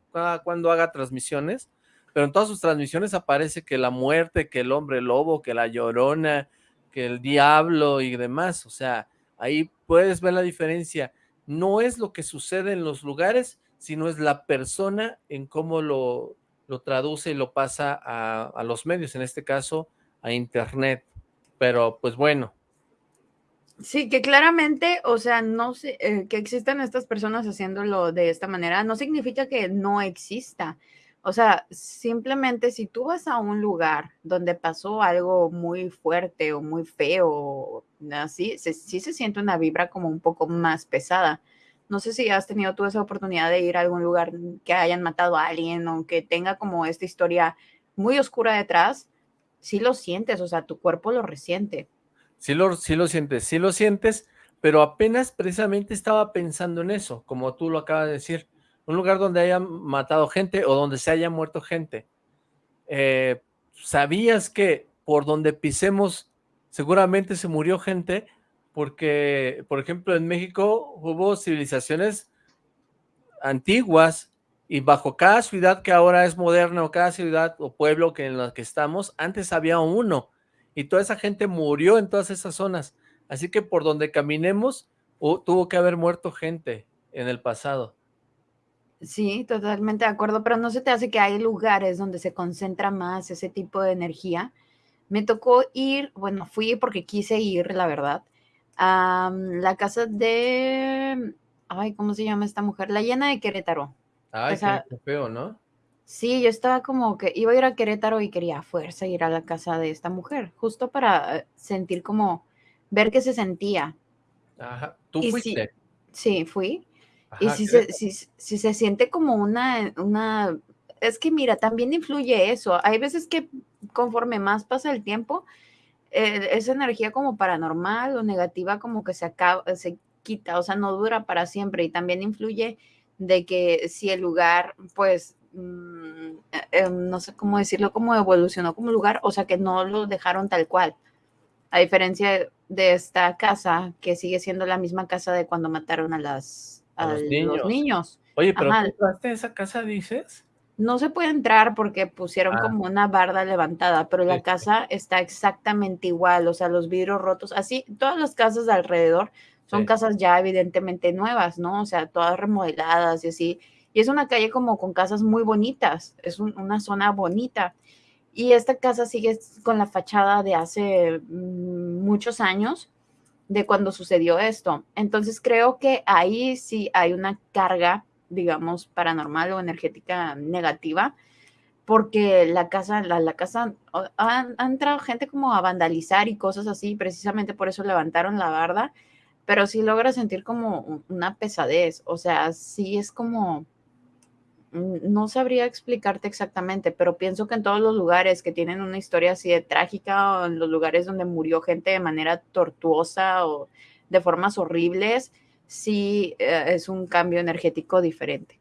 cuándo haga transmisiones, pero en todas sus transmisiones aparece que la muerte, que el hombre lobo, que la llorona, que el diablo y demás, o sea, Ahí puedes ver la diferencia. No es lo que sucede en los lugares, sino es la persona en cómo lo, lo traduce y lo pasa a, los medios, en este caso a internet. Pero pues bueno. Sí, que claramente, o sea, no sé, eh, que existan estas personas haciéndolo de esta manera, no significa que no exista. O sea, simplemente si tú vas a un lugar donde pasó algo muy fuerte o muy feo, así, sí se siente una vibra como un poco más pesada. No sé si has tenido tú esa oportunidad de ir a algún lugar que hayan matado a alguien o que tenga como esta historia muy oscura detrás. Sí lo sientes, o sea, tu cuerpo lo resiente. Sí lo, sí lo sientes, sí lo sientes, pero apenas precisamente estaba pensando en eso, como tú lo acabas de decir un lugar donde hayan matado gente o donde se haya muerto gente. Eh, ¿Sabías que por donde pisemos seguramente se murió gente? Porque, por ejemplo, en México hubo civilizaciones antiguas y bajo cada ciudad que ahora es moderna o cada ciudad o pueblo que en la que estamos, antes había uno y toda esa gente murió en todas esas zonas. Así que por donde caminemos tuvo que haber muerto gente en el pasado. Sí, totalmente de acuerdo, pero no se te hace que hay lugares donde se concentra más ese tipo de energía. Me tocó ir, bueno, fui porque quise ir, la verdad, a la casa de, ay, ¿cómo se llama esta mujer? La llena de Querétaro. Ay, qué feo, ¿no? Sí, yo estaba como que iba a ir a Querétaro y quería a fuerza ir a la casa de esta mujer, justo para sentir como, ver qué se sentía. Ajá, ¿tú fuiste? sí, fui y si se, si, se siente como una, una, es que mira, también influye eso. Hay veces que conforme más pasa el tiempo, eh, esa energía como paranormal o negativa como que se acaba, se quita, o sea, no dura para siempre. Y también influye de que si el lugar, pues, mm, eh, eh, no sé cómo decirlo, como evolucionó como lugar, o sea, que no lo dejaron tal cual. A diferencia de esta casa, que sigue siendo la misma casa de cuando mataron a las a, los, niños. Oye, pero ¿tú entraste a esa casa, dices? No se puede entrar porque pusieron ah. como una barda levantada, pero la casa está exactamente igual, o sea, los vidrios rotos, así, todas las casas de alrededor son casas ya evidentemente nuevas, ¿no? O sea, todas remodeladas y así. Es una calle como con casas muy bonitas, es una zona bonita. Y esta casa sigue con la fachada de hace mm, muchos años, de cuando sucedió esto. Entonces creo que ahí sí hay una carga, digamos, paranormal o energética negativa, porque la casa, la, casa, han, entrado gente como a vandalizar y cosas así, precisamente por eso levantaron la barda, pero sí logra sentir como una pesadez, o sea, sí es como no sabría explicarte exactamente, pero pienso que en todos los lugares que tienen una historia así de trágica o en los lugares donde murió gente de manera tortuosa o de formas horribles, sí eh, es un cambio energético diferente.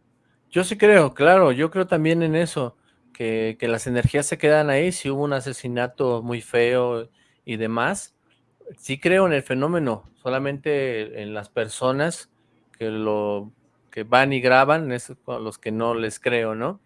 Yo sí creo, claro, yo creo también en eso, que, que las energías se quedan ahí, si hubo un asesinato muy feo y demás, sí creo en el fenómeno, solamente en las personas que lo que van y graban, es los que no les creo, ¿no?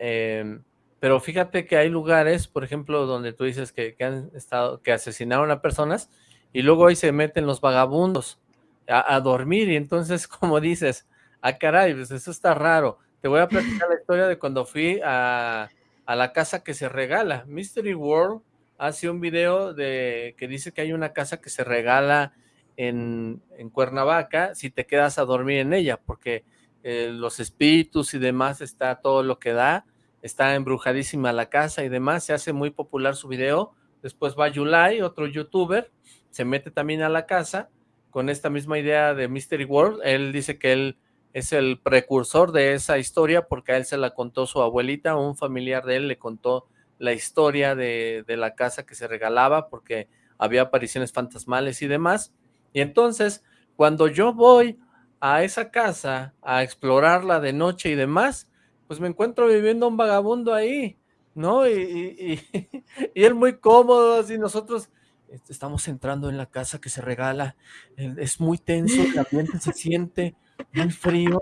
Em, pero fíjate que hay lugares, por ejemplo, donde tú dices que, han estado, que asesinaron a personas y luego ahí se meten los vagabundos a, dormir y entonces, como dices, ah, caray, pues eso está raro. Te voy a platicar la historia de cuando fui a, a la casa que se regala. Mystery World hace un video de que dice que hay una casa que se regala en, Cuernavaca si te quedas a dormir en ella, porque eh, los espíritus y demás está todo lo que da, está embrujadísima la casa y demás, se hace muy popular su video, después va Yulai, otro youtuber, se mete también a la casa con esta misma idea de Mystery World, él dice que él es el precursor de esa historia porque a él se la contó su abuelita, un familiar de él le contó la historia de, de la casa que se regalaba porque había apariciones fantasmales y demás, y entonces cuando yo voy a esa casa a explorarla de noche y demás, pues me encuentro viviendo un vagabundo ahí, ¿no? Y, y, él muy cómodo, así nosotros este, estamos entrando en la casa que se regala, es muy tenso, el ambiente se siente muy frío,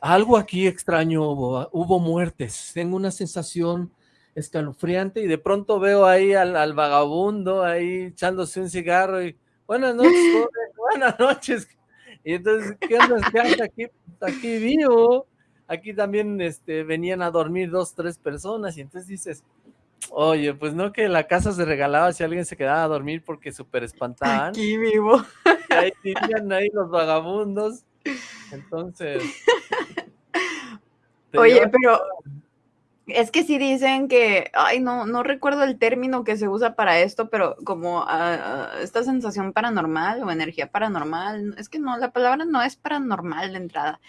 algo aquí extraño hubo, hubo muertes, tengo una sensación escalofriante y de pronto veo ahí al, vagabundo ahí echándose un cigarro y buenas noches, buenas noches, y entonces, ¿qué onda? ¿Qué aquí? Aquí vivo. Aquí también este, venían a dormir dos, tres personas. Y entonces dices, oye, pues no que la casa se regalaba si alguien se quedaba a dormir porque súper espantaban. Aquí vivo. Y ahí vivían ahí los vagabundos. Entonces... Oye, pero es que sí dicen que, ay, no, no recuerdo el término que se usa para esto, pero como ah, ah, esta sensación paranormal o energía paranormal, es que no, la palabra no es paranormal de entrada,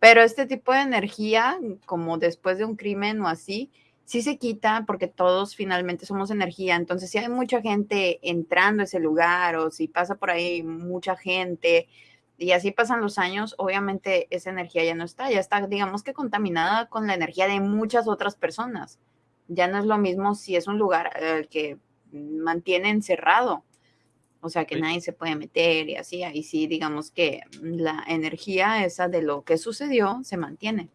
pero este tipo de energía, como después de un crimen o así, sí se quita porque todos finalmente somos energía. Entonces, si hay mucha gente entrando a ese lugar o si pasa por ahí mucha gente, y así pasan los años, obviamente esa energía ya no está, ya está, digamos que contaminada con la energía de muchas otras personas. Ya no es lo mismo si es un lugar eh, que mantiene encerrado, o sea, que nadie se puede meter y así, ahí sí, digamos que la energía esa de lo que sucedió se mantiene.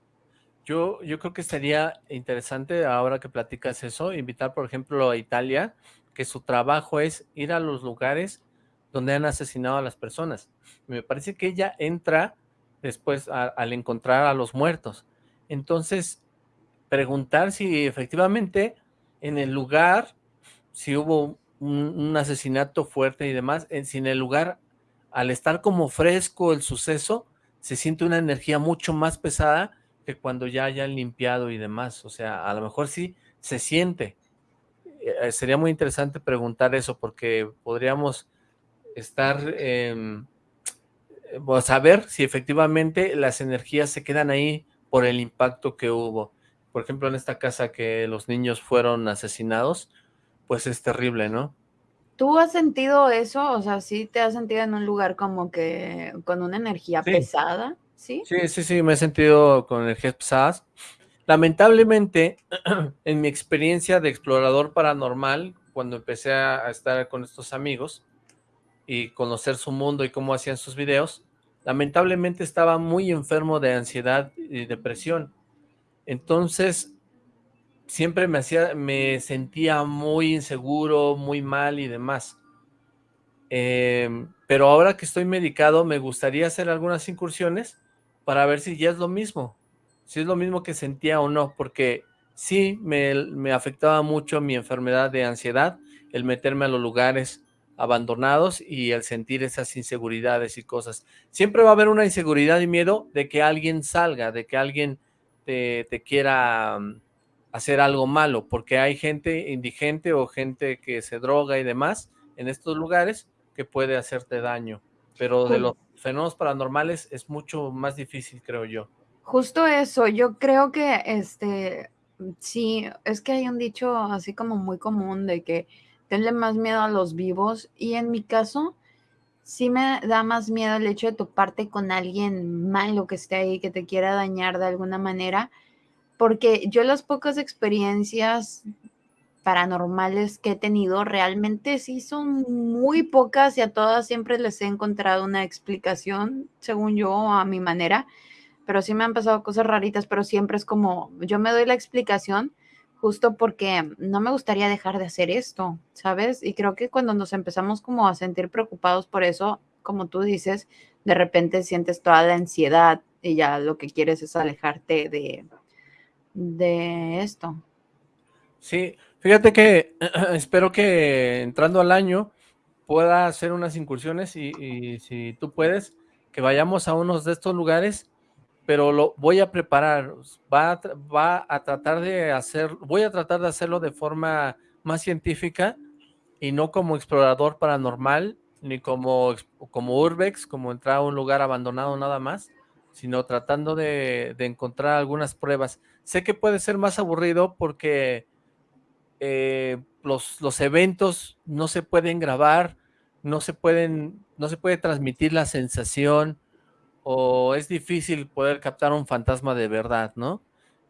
Yo, yo creo que sería interesante, ahora que platicas eso, invitar, por ejemplo, a Italia, que su trabajo es ir a los lugares donde han asesinado a las personas. Me parece que ella entra después al encontrar a los muertos. Entonces, preguntar si efectivamente en el lugar, si hubo un, asesinato fuerte y demás, en, si en el lugar, al estar como fresco el suceso, se siente una energía mucho más pesada que cuando ya hayan limpiado y demás. O sea, a lo mejor sí se siente. Eh, sería muy interesante preguntar eso porque podríamos estar, eh, saber si efectivamente las energías se quedan ahí por el impacto que hubo. Por ejemplo, en esta casa que los niños fueron asesinados, pues es terrible, ¿no? ¿Tú has sentido eso? O sea, ¿sí te has sentido en un lugar como que con una energía pesada? ¿Sí? Sí, sí, sí, me he sentido con energías pesadas. Lamentablemente, en mi experiencia de explorador paranormal, cuando empecé a estar con estos amigos, y conocer su mundo y cómo hacían sus videos, lamentablemente estaba muy enfermo de ansiedad y depresión. Entonces, siempre me hacía, me sentía muy inseguro, muy mal y demás. Em, pero ahora que estoy medicado, me gustaría hacer algunas incursiones para ver si ya es lo mismo, si es lo mismo que sentía o no, porque sí me, me afectaba mucho mi enfermedad de ansiedad, el meterme a los lugares, abandonados y el sentir esas inseguridades y cosas. Siempre va a haber una inseguridad y miedo de que alguien salga, de que alguien te, quiera mm, hacer algo malo, porque hay gente indigente o gente que se droga y demás en estos lugares que puede hacerte daño. Pero de los fenómenos paranormales es mucho más difícil, creo yo. Justo eso, yo creo que este, sí, es que hay un dicho así como muy común de que tenle más miedo a los vivos y en mi caso sí me da más miedo el hecho de toparte con alguien malo que esté ahí, que te quiera dañar de alguna manera, porque yo las pocas experiencias paranormales que he tenido realmente sí son muy pocas y a todas siempre les he encontrado una explicación, según yo, a mi manera, pero sí me han pasado cosas raritas, pero siempre es como, yo me doy la explicación justo porque no me gustaría dejar de hacer esto, ¿sabes? Y creo que cuando nos empezamos como a sentir preocupados por eso, como tú dices, de repente sientes toda la ansiedad y ya lo que quieres es alejarte de, de esto. Sí, fíjate que espero que entrando al año pueda hacer unas incursiones y, y si tú puedes, que vayamos a unos de estos lugares pero lo voy a preparar, va va a tratar de hacer, voy a tratar de hacerlo de forma más científica y no como explorador paranormal, ni como, como urbex, como entrar a un lugar abandonado nada más, sino tratando de, de encontrar algunas pruebas. Sé que puede ser más aburrido porque eh, los, los eventos no se pueden grabar, no se pueden, no se puede transmitir la sensación, o es difícil poder captar un fantasma de verdad, ¿no?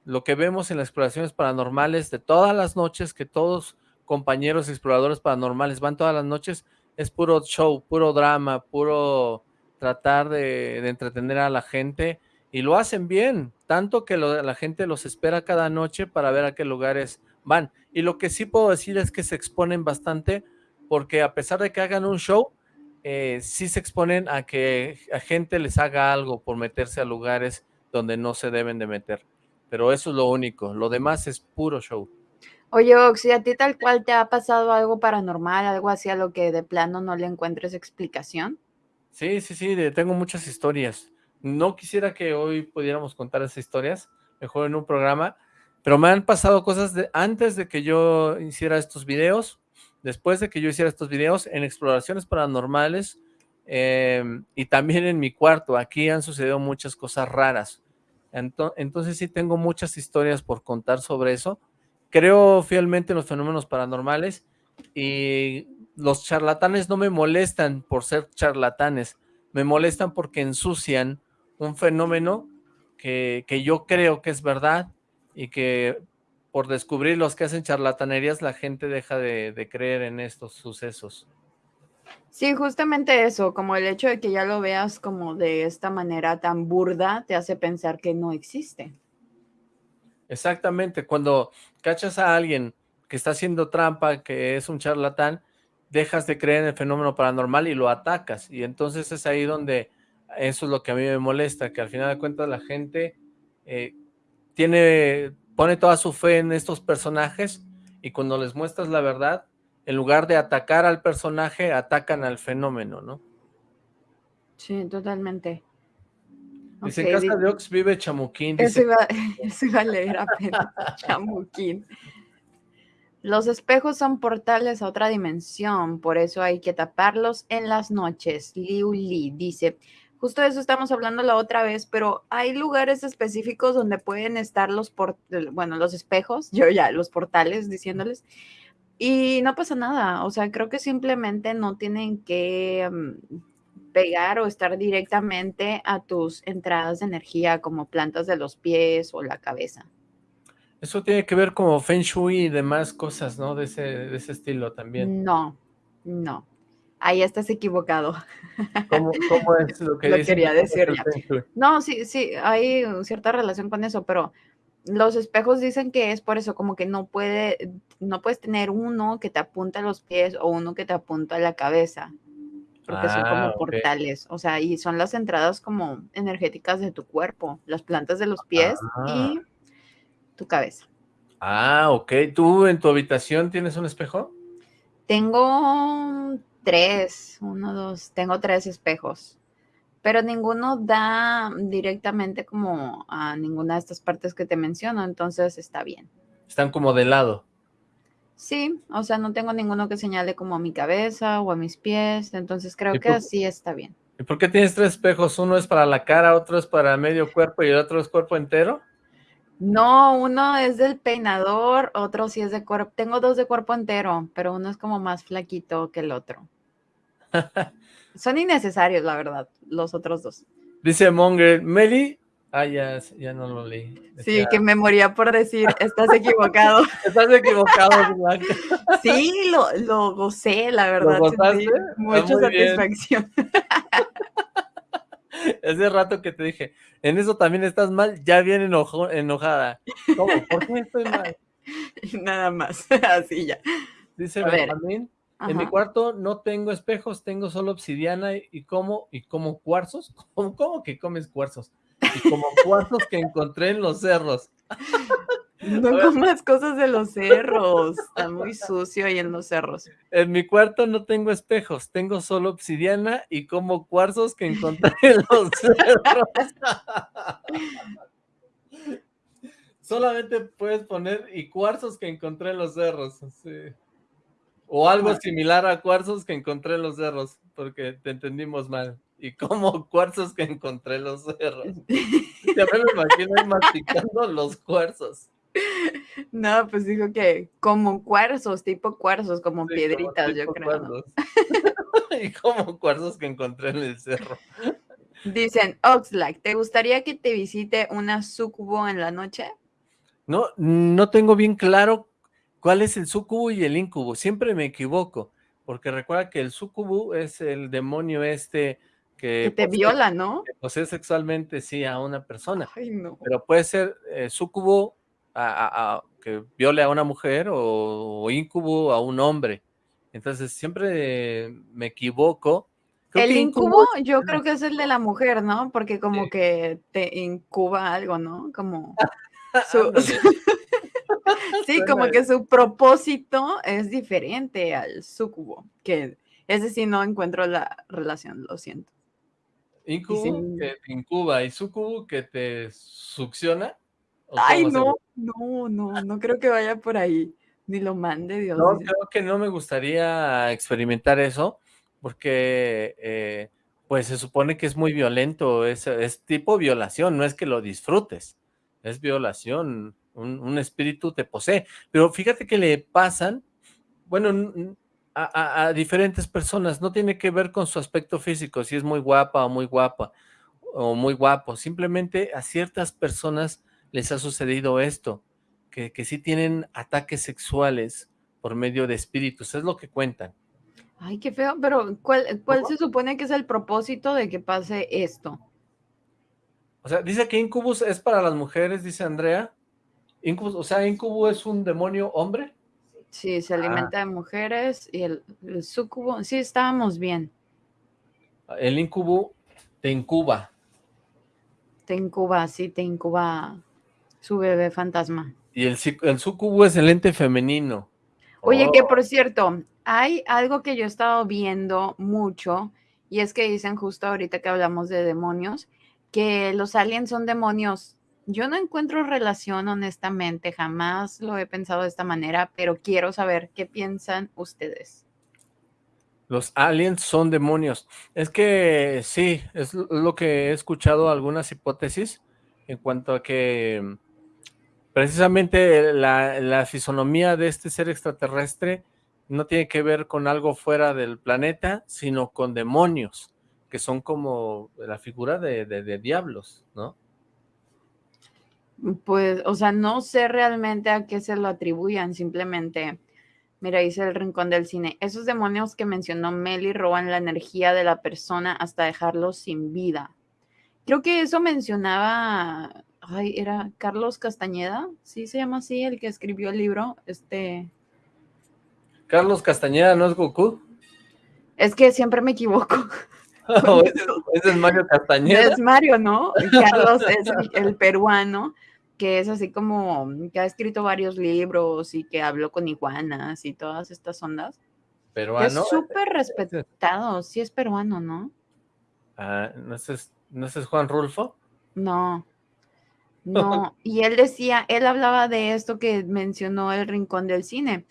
Lo que vemos en las exploraciones paranormales de todas las noches, que todos compañeros exploradores paranormales van todas las noches, es puro show, puro drama, puro tratar de, entretener a la gente, y lo hacen bien, tanto que la gente los espera cada noche para ver a qué lugares van. Y lo que sí puedo decir es que se exponen bastante, porque a pesar de que hagan un show, eh, sí se exponen a que a gente les haga algo por meterse a lugares donde no se deben de meter. Pero eso es lo único, lo demás es puro show. Oye, Oxy, ¿a ti tal cual te ha pasado algo paranormal, algo así a lo que de plano no le encuentres explicación? Sí, sí, sí, de, tengo muchas historias. No quisiera que hoy pudiéramos contar esas historias, mejor en un programa, pero me han pasado cosas de, antes de que yo hiciera estos videos, después de que yo hiciera estos videos en exploraciones paranormales eh, y también en mi cuarto, aquí han sucedido muchas cosas raras. Entonces sí tengo muchas historias por contar sobre eso. Creo fielmente en los fenómenos paranormales y los charlatanes no me molestan por ser charlatanes, me molestan porque ensucian un fenómeno que, que yo creo que es verdad y que por descubrir los que hacen charlatanerías, la gente deja de, de, creer en estos sucesos. Sí, justamente eso, como el hecho de que ya lo veas como de esta manera tan burda, te hace pensar que no existe. Exactamente, cuando cachas a alguien que está haciendo trampa, que es un charlatán, dejas de creer en el fenómeno paranormal y lo atacas, y entonces es ahí donde eso es lo que a mí me molesta, que al final de cuentas la gente eh, tiene pone toda su fe en estos personajes y cuando les muestras la verdad, en lugar de atacar al personaje, atacan al fenómeno, ¿no? Sí, totalmente. Dice, okay, en casa de Ox vive Chamuquín. Dice... Eso, iba, eso iba a leer apenas, Chamuquín. Los espejos son portales a otra dimensión, por eso hay que taparlos en las noches. Liu Li dice, Justo de eso estamos hablando la otra vez, pero hay lugares específicos donde pueden estar los, por, bueno, los espejos, yo ya, los portales diciéndoles, y no pasa nada. O sea, creo que simplemente no tienen que um, pegar o estar directamente a tus entradas de energía como plantas de los pies o la cabeza. Eso tiene que ver como Feng Shui y demás cosas, ¿no? De ese, de ese estilo también. No, no. Ahí estás equivocado. ¿Cómo, cómo es lo que lo quería decir ya. No, sí, sí, hay cierta relación con eso, pero los espejos dicen que es por eso, como que no puede, no puedes tener uno que te apunta a los pies o uno que te apunta a la cabeza, porque ah, son como okay. portales, o sea, y son las entradas como energéticas de tu cuerpo, las plantas de los pies ah. y tu cabeza. Ah, ok. ¿Tú en tu habitación tienes un espejo? Tengo tres, uno, dos, tengo tres espejos, pero ninguno da directamente como a ninguna de estas partes que te menciono, entonces está bien. Están como de lado. Sí, o sea, no tengo ninguno que señale como a mi cabeza o a mis pies, entonces creo que así está bien. ¿Y por qué tienes tres espejos? Uno es para la cara, otro es para medio cuerpo y el otro es cuerpo entero. No, uno es del peinador, otro sí es de cuerpo. Tengo dos de cuerpo entero, pero uno es como más flaquito que el otro. Son innecesarios, la verdad, los otros dos. Dice Monger, Meli. Ah, ya, ya no lo leí. Sí, que me moría por decir, estás equivocado. estás equivocado. Sí, lo, lo gocé, la verdad. ¿Lo? Mucha Ah, bien. satisfacción. Hace rato que te dije, en eso también estás mal, ya bien enojo, enojada. ¿Cómo? ¿Por qué estoy mal? Nada más, así ya. Dice. Benjamín, en mi cuarto no tengo espejos, tengo solo obsidiana y, y como y como cuarzos. ¿Cómo, cómo que comes cuarzos? Y como cuarzos que encontré en los cerros. No comas cosas de los cerros. Está muy sucio ahí en los cerros. En mi cuarto no tengo espejos, tengo solo obsidiana y como cuarzos que encontré en los cerros. Solamente puedes poner y cuarzos que encontré en los cerros. O algo similar a cuarzos que encontré en los cerros, porque te entendimos mal. Y como cuarzos que encontré en los cerros. Ya me lo imagino masticando los cuarzos. No, pues dijo que como cuarzos, tipo cuarzos, como piedritas, yo creo. y como cuarzos que encontré en el cerro. Dicen, Oxlack, ¿te gustaría que te visite una sucubo en la noche? No, no tengo bien claro cuál es el sucubo y el incubo. Siempre me equivoco, porque recuerda que el sucubo es el demonio este que, te viola, ¿no? Que posee sexualmente, sí, a una persona. Ay, no. Pero puede ser eh, sucubo a, que viole a una mujer o, o, incubo a un hombre. Entonces siempre me equivoco. el incubo, yo creo que es el de la mujer, ¿no? Porque como que te incuba algo, ¿no? Como sí, como que su propósito es diferente al sucubo, que es decir, no encuentro la relación, lo siento. Incubo que te incuba y sucubo que te succiona. Ay, no, no, no, no creo que vaya por ahí. Ni lo mande, Dios. No, creo que no me gustaría experimentar eso, porque eh, pues se supone que es muy violento, es, es tipo violación, no es que lo disfrutes, es violación, un, espíritu te posee. Pero fíjate que le pasan, bueno, a, diferentes personas, no tiene que ver con su aspecto físico, si es muy guapa o muy guapa, o muy guapo, simplemente a ciertas personas les ha sucedido esto, que, que sí tienen ataques sexuales por medio de espíritus, es lo que cuentan. Ay, qué feo, pero ¿cuál, cuál se supone que es el propósito de que pase esto? O sea, dice que Incubus es para las mujeres, dice Andrea. Incubus, o sea, Incubus es un demonio hombre. Sí, se alimenta ah. de mujeres y el, el sucubo, sí, estábamos bien. El incubo te incuba. Te incuba, sí, te incuba su bebé fantasma. Y el, el sucubo es el ente femenino. Oye, que oh. por cierto, hay algo que yo he estado viendo mucho, y es que dicen justo ahorita que hablamos de demonios, que los aliens son demonios. Yo no encuentro relación, honestamente, jamás lo he pensado de esta manera, pero quiero saber qué piensan ustedes. Los aliens son demonios. Es que sí, es lo que he escuchado algunas hipótesis en cuanto a que precisamente la, fisonomía de este ser extraterrestre no tiene que ver con algo fuera del planeta, sino con demonios que son como la figura de, diablos, ¿no? Pues, o sea, no sé realmente a qué se lo atribuyan, simplemente, mira, dice el rincón del cine, esos demonios que mencionó Meli roban la energía de la persona hasta dejarlo sin vida. Creo que eso mencionaba, ay, era Carlos Castañeda, sí se llama así, el que escribió el libro, este... Carlos Castañeda, ¿no es Goku? Es que siempre me equivoco. ese, es Mario Castañeda. Es Mario, ¿no? Carlos es el, peruano, que es así como, que ha escrito varios libros y que habló con iguanas y todas estas ondas. Peruano. Es súper respetado, sí es peruano, ¿no? Ah, ¿no es, ¿no es Juan Rulfo? No, no, y él decía, él hablaba de esto que mencionó el Rincón del Cine,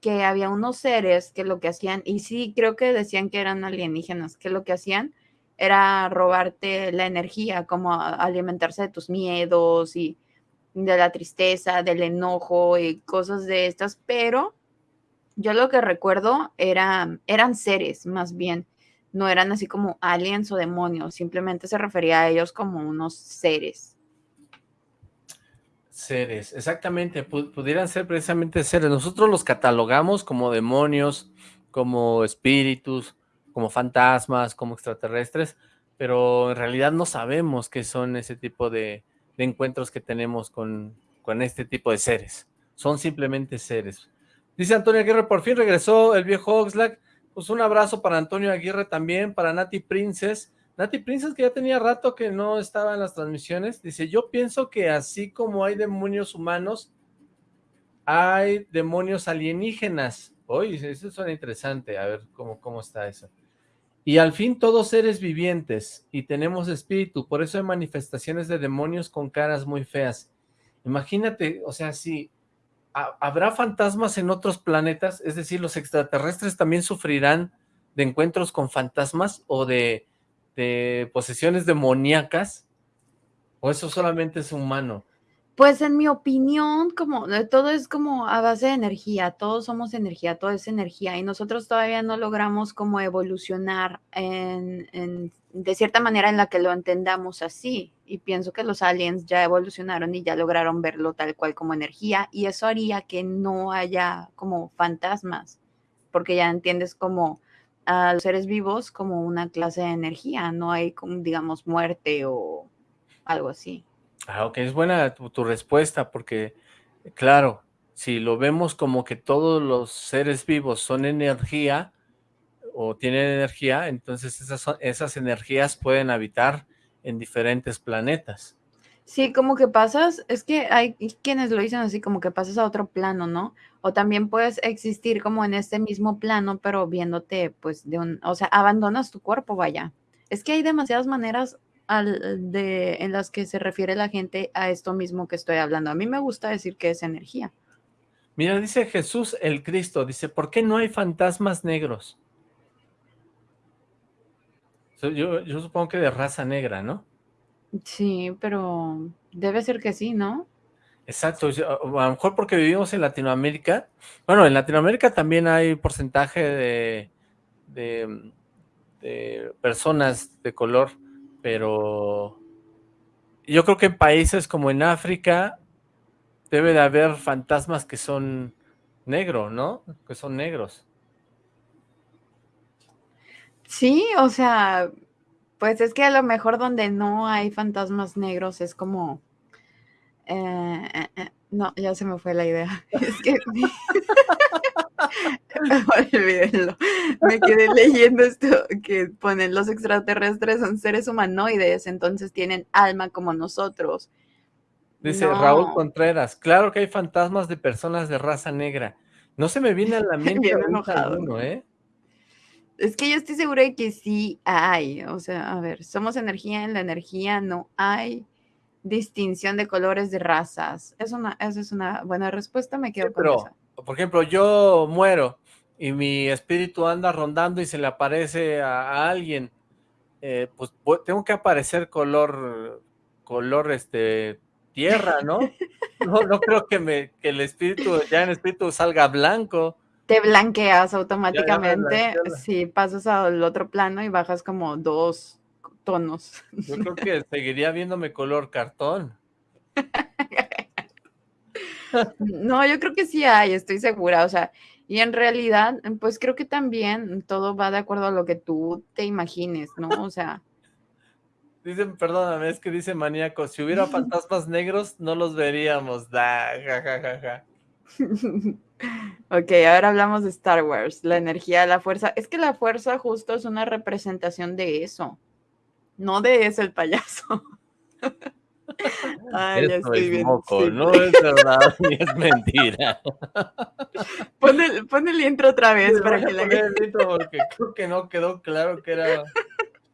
que había unos seres que lo que hacían, y sí creo que decían que eran alienígenas, que lo que hacían era robarte la energía, como alimentarse de tus miedos y de la tristeza, del enojo y cosas de estas, pero yo lo que recuerdo era, eran seres más bien, no eran así como aliens o demonios, simplemente se refería a ellos como unos seres. Seres, exactamente, pudieran ser precisamente seres. Nosotros los catalogamos como demonios, como espíritus, como fantasmas, como extraterrestres, pero en realidad no sabemos qué son ese tipo de, encuentros que tenemos con, con este tipo de seres. Son simplemente seres. Dice Antonio Aguirre, por fin regresó el viejo Oxlack. Pues un abrazo para Antonio Aguirre también, para Nati Princess, Nati Princess, que ya tenía rato que no estaba en las transmisiones, dice, yo pienso que así como hay demonios humanos, hay demonios alienígenas. Oye, eso suena interesante, a ver cómo, cómo está eso. Y al fin todos seres vivientes, y tenemos espíritu, por eso hay manifestaciones de demonios con caras muy feas. Imagínate, o sea, si habrá fantasmas en otros planetas, es decir, los extraterrestres también sufrirán de encuentros con fantasmas o de, de posesiones demoníacas, o eso solamente es humano. Pues en mi opinión, como todo es como a base de energía, todos somos energía, todo es energía y nosotros todavía no logramos como evolucionar en, de cierta manera en la que lo entendamos así. Y pienso que los aliens ya evolucionaron y ya lograron verlo tal cual como energía y eso haría que no haya como fantasmas, porque ya entiendes como a los seres vivos como una clase de energía, no hay digamos muerte o algo así. Ah, ok, es buena tu, respuesta porque, claro, si lo vemos como que todos los seres vivos son energía o tienen energía, entonces esas, esas energías pueden habitar en diferentes planetas. Sí, como que pasas, es que hay quienes lo dicen así, como que pasas a otro plano, ¿no? O también puedes existir como en este mismo plano, pero viéndote, pues, de un, o sea, abandonas tu cuerpo, vaya. Es que hay demasiadas maneras de, en las que se refiere la gente a esto mismo que estoy hablando. A mí me gusta decir que es energía. Mira, dice Jesús el Cristo, dice, ¿por qué no hay fantasmas negros? Yo, yo supongo que de raza negra, ¿no? Sí, pero debe ser que sí, ¿no? Exacto, a lo mejor porque vivimos en Latinoamérica. Bueno, en Latinoamérica también hay porcentaje de, de, de personas de color pero yo creo que en países como en África debe de haber fantasmas que son negros, ¿no? Que son negros. Sí, o sea, pues es que a lo mejor donde no hay fantasmas negros es como... Eh, eh, eh, no, ya se me fue la idea. Es que... Olvídenlo. Me quedé leyendo esto que ponen los extraterrestres son seres humanoides, entonces tienen alma como nosotros. Dice Raúl Contreras, claro que hay fantasmas de personas de raza negra. No se me viene a la mente enojado. ¿eh? Es que yo estoy segura de que sí hay. O sea, a ver, somos energía, en la energía no hay distinción de colores de razas. Es una, esa es una buena respuesta, me quedo con eso por ejemplo, yo muero y mi espíritu anda rondando y se le aparece a, alguien, eh, pues tengo que aparecer color, color, este, tierra, ¿no? No, no creo que, me, que el espíritu, ya en espíritu salga blanco. Te blanqueas automáticamente si pasas al otro plano y bajas como dos tonos. Yo creo que seguiría viéndome color cartón. No, yo creo que sí hay, estoy segura, o sea, y en realidad, pues creo que también todo va de acuerdo a lo que tú te imagines, ¿no? O sea. Dicen, perdóname, es que dice maníaco, si hubiera fantasmas negros, no los veríamos. Da, ja, ok, ahora hablamos de Star Wars, la energía, la fuerza. Es que la fuerza justo es una representación de eso, no de ese el payaso. Ay, Esto es moco, no es verdad ni es mentira. Pon el, pon el intro otra vez para que la gente... porque creo que no quedó claro que era,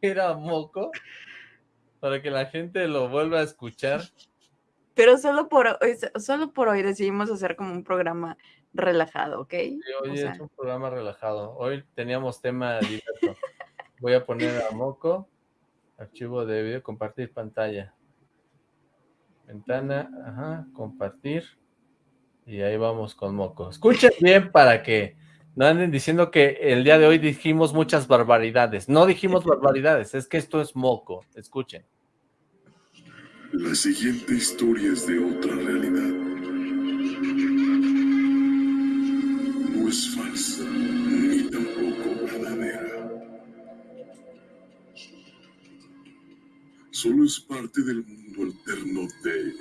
era moco, para que la gente lo vuelva a escuchar. Pero solo por, hoy, solo por hoy decidimos hacer como un programa relajado, ¿ok? Sí, hoy es un programa relajado. Hoy teníamos tema diverso. Voy a poner a moco, archivo de video, compartir pantalla. Ventana, ajá, compartir. Y ahí vamos con Moco. Escuchen bien para que no anden diciendo que el día de hoy dijimos muchas barbaridades. No dijimos barbaridades, es que esto es Moco. Escuchen. La siguiente historia es de otra realidad. No es falsa, ni tampoco verdadera. Solo es parte del mundo alterno de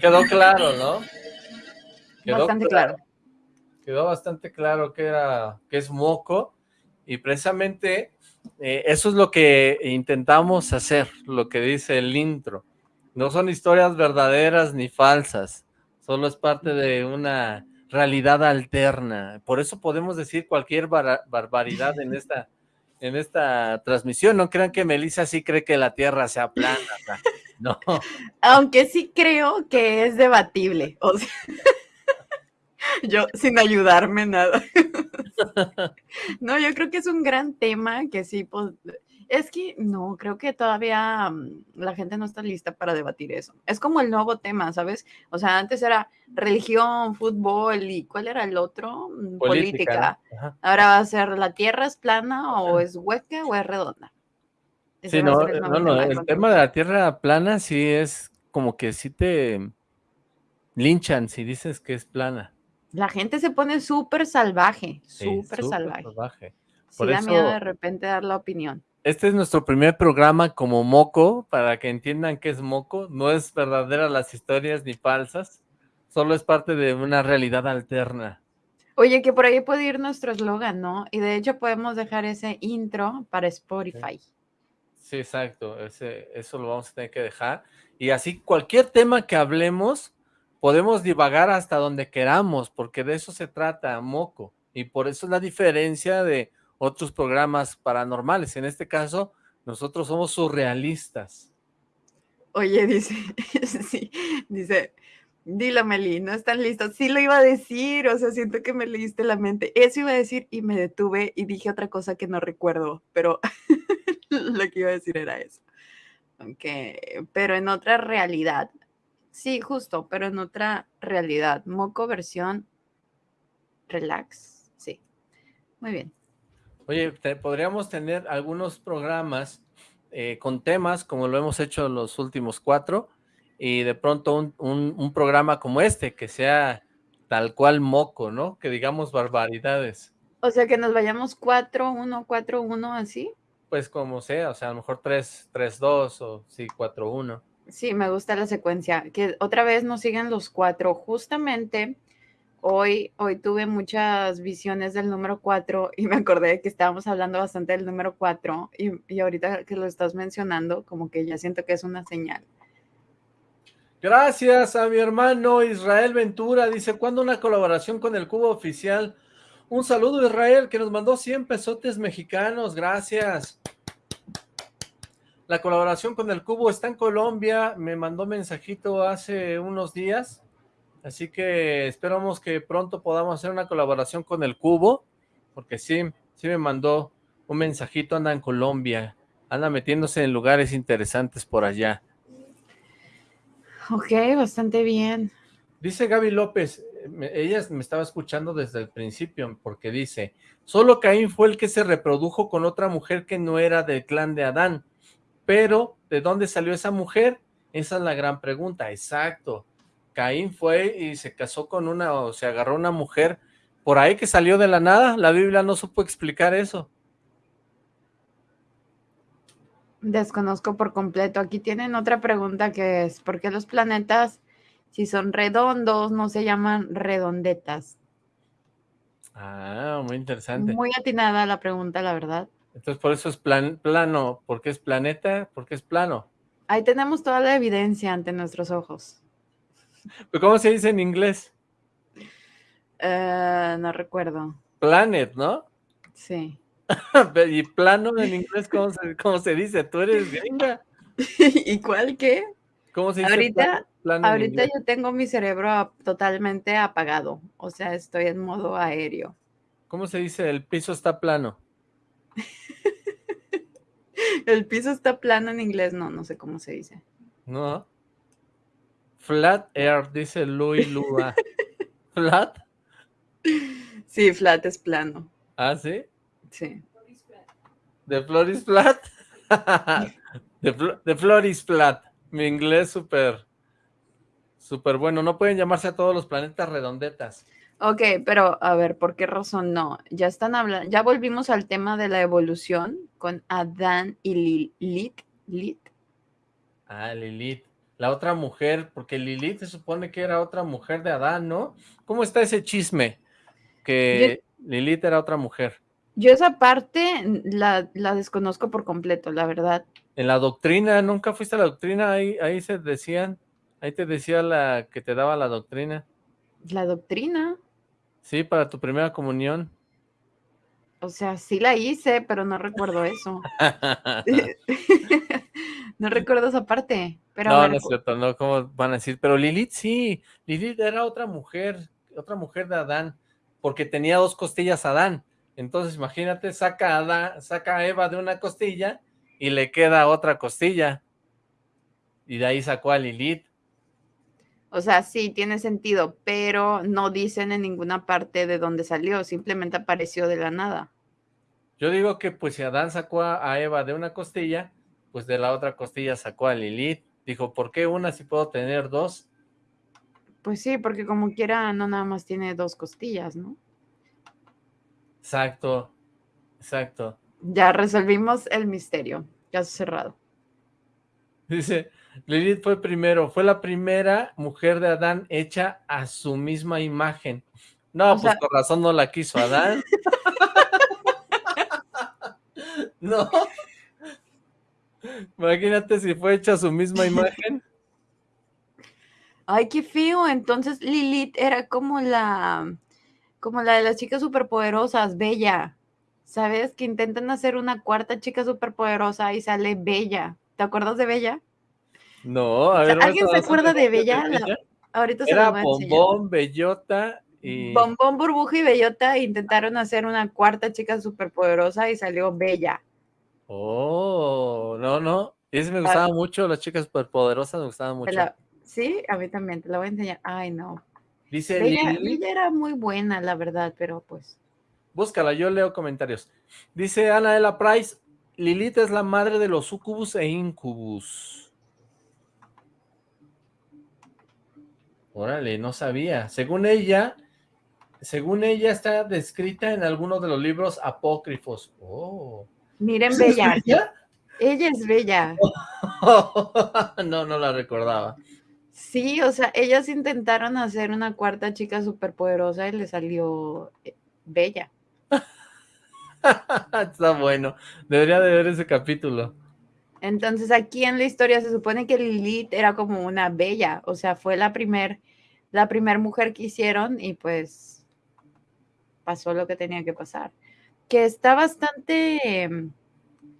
Quedó claro, ¿no? Quedó bastante claro. Quedó bastante claro que era que es moco Y precisamente eh, eso es lo que intentamos hacer, lo que dice el intro. No son historias verdaderas ni falsas, solo es parte de una realidad alterna. Por eso podemos decir cualquier barbaridad en esta, en esta transmisión. No crean que Melissa sí cree que la Tierra sea plana. no. Aunque sí creo que es debatible. O sea, yo sin ayudarme nada. no, yo creo que es un gran tema que sí, pues, es que no, creo que todavía mm, la gente no está lista para debatir eso. Es como el nuevo tema, ¿sabes? O sea, antes era religión, fútbol y ¿cuál era el otro? Mm, política. Ahora va a ser la tierra es plana o es hueca o es redonda. sí, no, el, no, no, el tema de la tierra plana sí es como que sí te linchan si dices que es plana. La gente se pone súper salvaje, súper salvaje. salvaje. Por sí, da miedo de repente dar la opinión. Este es nuestro primer programa como Moco, para que entiendan qué es Moco. No es verdadera las historias ni falsas, solo es parte de una realidad alterna. Oye, que por ahí puede ir nuestro eslogan, ¿no? Y de hecho podemos dejar ese intro para Spotify. Sí, exacto, ese, eso lo vamos a tener que dejar. Y así cualquier tema que hablemos, podemos divagar hasta donde queramos, porque de eso se trata, Moco, y por eso es la diferencia de otros programas paranormales. En este caso, nosotros somos surrealistas. Oye, dice, sí, dice, dilo Meli, no están listos. Sí lo iba a decir, o sea, siento que me leíste la mente. Eso iba a decir y me detuve y dije otra cosa que no recuerdo, pero lo que iba a decir era eso. Okay. Pero en otra realidad, Sí, justo, pero en otra realidad. Moco versión relax. Sí. Muy bien. Oye, podríamos tener algunos programas eh, con temas, como lo hemos hecho los últimos cuatro, y de pronto un, un, programa como este, que sea tal cual moco, ¿no? Que digamos barbaridades. O sea, que nos vayamos cuatro, uno, cuatro, uno, así. Pues como sea, o sea, a lo mejor tres, tres, dos, o sí, cuatro, uno. Sí, me gusta la secuencia. Que otra vez nos siguen los cuatro. Justamente hoy, hoy tuve muchas visiones del número cuatro y me acordé que estábamos hablando bastante del número cuatro y, y ahorita que lo estás mencionando, como que ya siento que es una señal. Gracias a mi hermano Israel Ventura. Dice, ¿cuándo una colaboración con el Cubo Oficial? Un saludo Israel, que nos mandó 100 pesotes mexicanos. Gracias. La colaboración con el Cubo está en Colombia, me mandó mensajito hace unos días, así que esperamos que pronto podamos hacer una colaboración con el Cubo, porque sí, sí me mandó un mensajito, anda en Colombia, anda metiéndose en lugares interesantes por allá. Ok, bastante bien. Dice Gaby López, ella me estaba escuchando desde el principio, porque dice, solo Caín fue el que se reprodujo con otra mujer que no era del clan de Adán, pero, ¿de dónde salió esa mujer? Esa es la gran pregunta, exacto. Caín fue y se casó con una, o se agarró una mujer por ahí que salió de la nada. La Biblia no supo explicar eso. Desconozco por completo. Aquí tienen otra pregunta que es, ¿por qué los planetas, si son redondos, no se llaman redondetas? Ah, muy interesante. Muy atinada la pregunta, la verdad. Entonces, por eso es plan, plano, porque es planeta, porque es plano. Ahí tenemos toda la evidencia ante nuestros ojos. ¿Cómo se dice en inglés? Eh, no recuerdo. Planet, ¿no? Sí. ¿Y plano en inglés cómo se, cómo se dice? ¿Tú eres gringa? ¿Y cuál qué? ¿Cómo se dice ahorita, ahorita yo tengo mi cerebro totalmente apagado. O sea, estoy en modo aéreo. ¿Cómo se dice? El piso está plano. El piso está plano en inglés, no, no sé cómo se dice. No. Flat air, dice Louis Lua. ¿Flat? Sí, flat es plano. ¿Ah, sí? Sí. ¿De Floris Flat? de, Floris Flat. Mi inglés súper, súper bueno. No pueden llamarse a todos los planetas redondetas. Ok, pero a ver, ¿por qué razón no? Ya están hablando, ya volvimos al tema de la evolución con Adán y Lilith. Lilith. Ah, Lilith. La otra mujer, porque Lilith se supone que era otra mujer de Adán, ¿no? ¿Cómo está ese chisme? Que Lilith era otra mujer. Yo esa parte la, la desconozco por completo, la verdad. En la doctrina, ¿nunca fuiste a la doctrina? Ahí, ahí se decían, ahí te decía la que te daba la doctrina. ¿La doctrina? Sí, para tu primera comunión. O sea, sí la hice, pero no recuerdo eso. no recuerdo esa parte. Pero no, no es cierto, no, ¿cómo van a decir? Pero Lilith sí, Lilith era otra mujer, otra mujer de Adán, porque tenía dos costillas Adán. Entonces, imagínate, saca a, saca a Eva de una costilla y le queda otra costilla. Y de ahí sacó a Lilith. O sea, sí, tiene sentido, pero no dicen en ninguna parte de dónde salió, simplemente apareció de la nada. Yo digo que pues si Adán sacó a Eva de una costilla, pues de la otra costilla sacó a Lilith. Dijo, ¿por qué una si puedo tener dos? Pues sí, porque como quiera no nada más tiene dos costillas, ¿no? Exacto, exacto. Ya resolvimos el misterio, caso cerrado. Dice, Lilith fue primero, fue la primera mujer de Adán hecha a su misma imagen. No, pues por razón no la quiso Adán. no. Imagínate si fue hecha a su misma imagen. Ay, qué feo. Entonces Lilith era como la como la de las chicas superpoderosas, Bella. ¿Sabes? Que intentan hacer una cuarta chica superpoderosa y sale Bella. ¿Te acuerdas de Bella? No, a ver. ¿Alguien se acuerda de Bella? ahorita se Era Bombón, Bellota y... Bombón, Burbuja y Bellota intentaron hacer una cuarta chica superpoderosa y salió Bella. Oh, no, no. Ese me gustaba mucho, las chicas superpoderosas me gustaban mucho. sí, a mí también, te la voy a enseñar. Ay, no. Dice Bella, era muy buena, la verdad, pero pues... Búscala, yo leo comentarios. Dice Ana la Price, Lilith es la madre de los sucubus e incubus. Órale, no sabía. Según ella, según ella está descrita en algunos de los libros apócrifos. Oh. Miren, Bella. Ella es Bella. no, no la recordaba. Sí, o sea, ellas intentaron hacer una cuarta chica superpoderosa y le salió eh, bella. Está bueno. Debería de ver ese capítulo. Entonces aquí en la historia se supone que Lilith era como una bella, o sea, fue la primer, la primer mujer que hicieron y pues pasó lo que tenía que pasar. Que está bastante, em,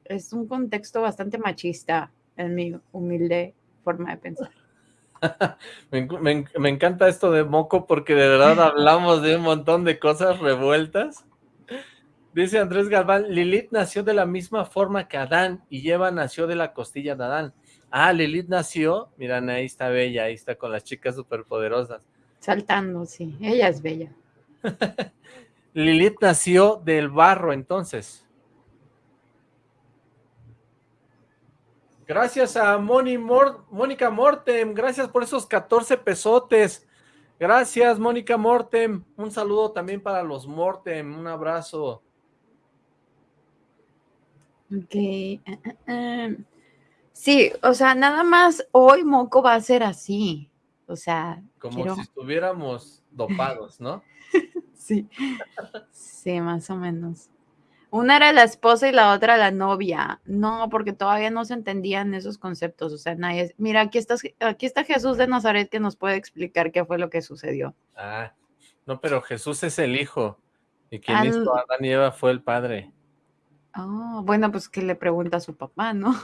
es un contexto bastante machista en mi humilde forma de pensar. me, encanta esto de Moco porque de verdad hablamos de un montón de cosas revueltas. Dice Andrés Galván, Lilith nació de la misma forma que Adán y Eva nació de la costilla de Adán. Ah, Lilith nació, miran, ahí está Bella, ahí está con las chicas superpoderosas. Saltando, sí, ella es Bella. Lilith nació del barro entonces. Gracias a Moni Mónica Mortem, gracias por esos 14 pesotes. Gracias, Mónica Mortem. Un saludo también para los Mortem, un abrazo. Ok. Eh, eh, eh. Sí, o sea, nada más hoy Moco va a ser así. O sea, como si estuviéramos dopados, ¿no? sí. sí, más o menos. Una era la esposa y la otra la novia. No, porque todavía no se entendían esos conceptos. O sea, nadie. Mira, aquí, está, aquí está Jesús de Nazaret que nos puede explicar qué fue lo que sucedió. Ah, no, pero Jesús es el hijo. Y quien hizo a Adán y Eva fue el padre. Oh, bueno, pues que le pregunta a su papá, ¿no?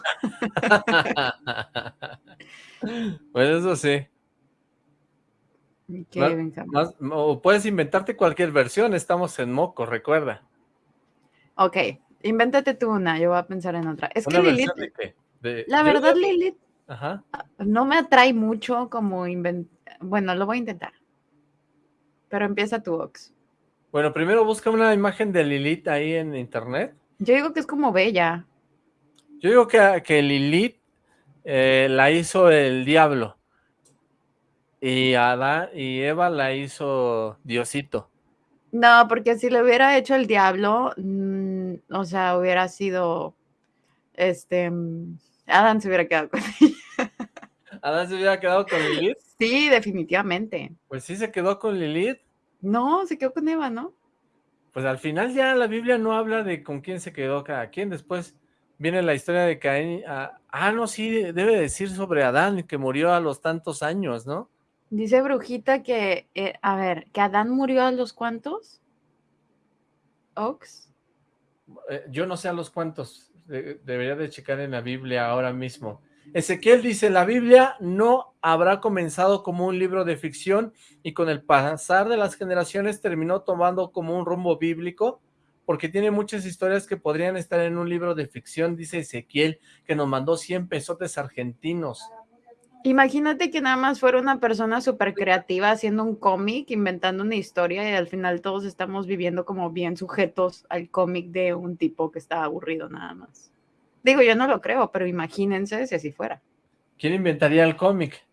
bueno, eso sí. o puedes inventarte cualquier versión, estamos en moco, recuerda. Ok, invéntate tú una, yo voy a pensar en otra. Es que Lilith, la verdad Lilith ah, no me atrae mucho como inventar, bueno, lo voy a intentar. Pero empieza tu Ox. Bueno, primero busca una imagen de Lilith ahí en internet. Yo digo que es como bella. Yo digo que, que Lilith eh, la hizo el diablo. Y Adán y Eva la hizo Diosito. No, porque si le hubiera hecho el diablo, mm, o sea, hubiera sido, este, mm, Adán se hubiera quedado con ella. ¿Adán se hubiera quedado con Lilith? Sí, definitivamente. Pues sí se quedó con Lilith. No, se quedó con Eva, ¿no? Pues al final ya la Biblia no habla de con quién se quedó cada quien, después viene la historia de Caín, ah, ah no, sí, debe decir sobre Adán, que murió a los tantos años, ¿no? Dice Brujita que, eh, a ver, que Adán murió a los cuantos? ¿Ox? Eh, yo no sé a los cuantos, debería de checar en la Biblia ahora mismo. Ezequiel dice, la Biblia no habrá comenzado como un libro de ficción y con el pasar de las generaciones terminó tomando como un rumbo bíblico porque tiene muchas historias que podrían estar en un libro de ficción, dice Ezequiel, que nos mandó 100 pesotes argentinos. Imagínate que nada más fuera una persona súper creativa haciendo un cómic, inventando una historia y al final todos estamos viviendo como bien sujetos al cómic de un tipo que está aburrido nada más. Digo, yo no lo creo, pero imagínense si así fuera. ¿Quién inventaría el cómic?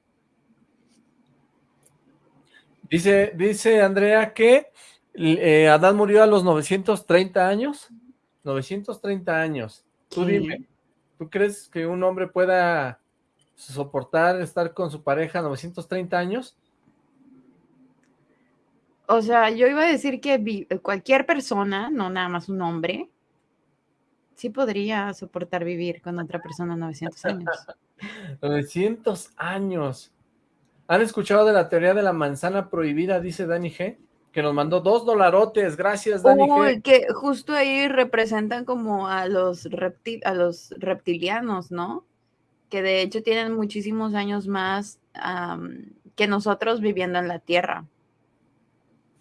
Dice, dice Andrea que eh, Adán murió a los 930 años. 930 años. Tú dime, ¿tú crees que un hombre pueda soportar estar con su pareja 930 años? O sea, yo iba a decir que cualquier persona, no nada más un hombre, sí podría soportar vivir con otra persona 900 años. 900 años. ¿Han escuchado de la teoría de la manzana prohibida? Dice Dani G. Que nos mandó dos dolarotes. Gracias, Dani G. que justo ahí representan como a los, a los reptilianos, ¿no? Que de hecho tienen muchísimos años más que nosotros viviendo en la Tierra.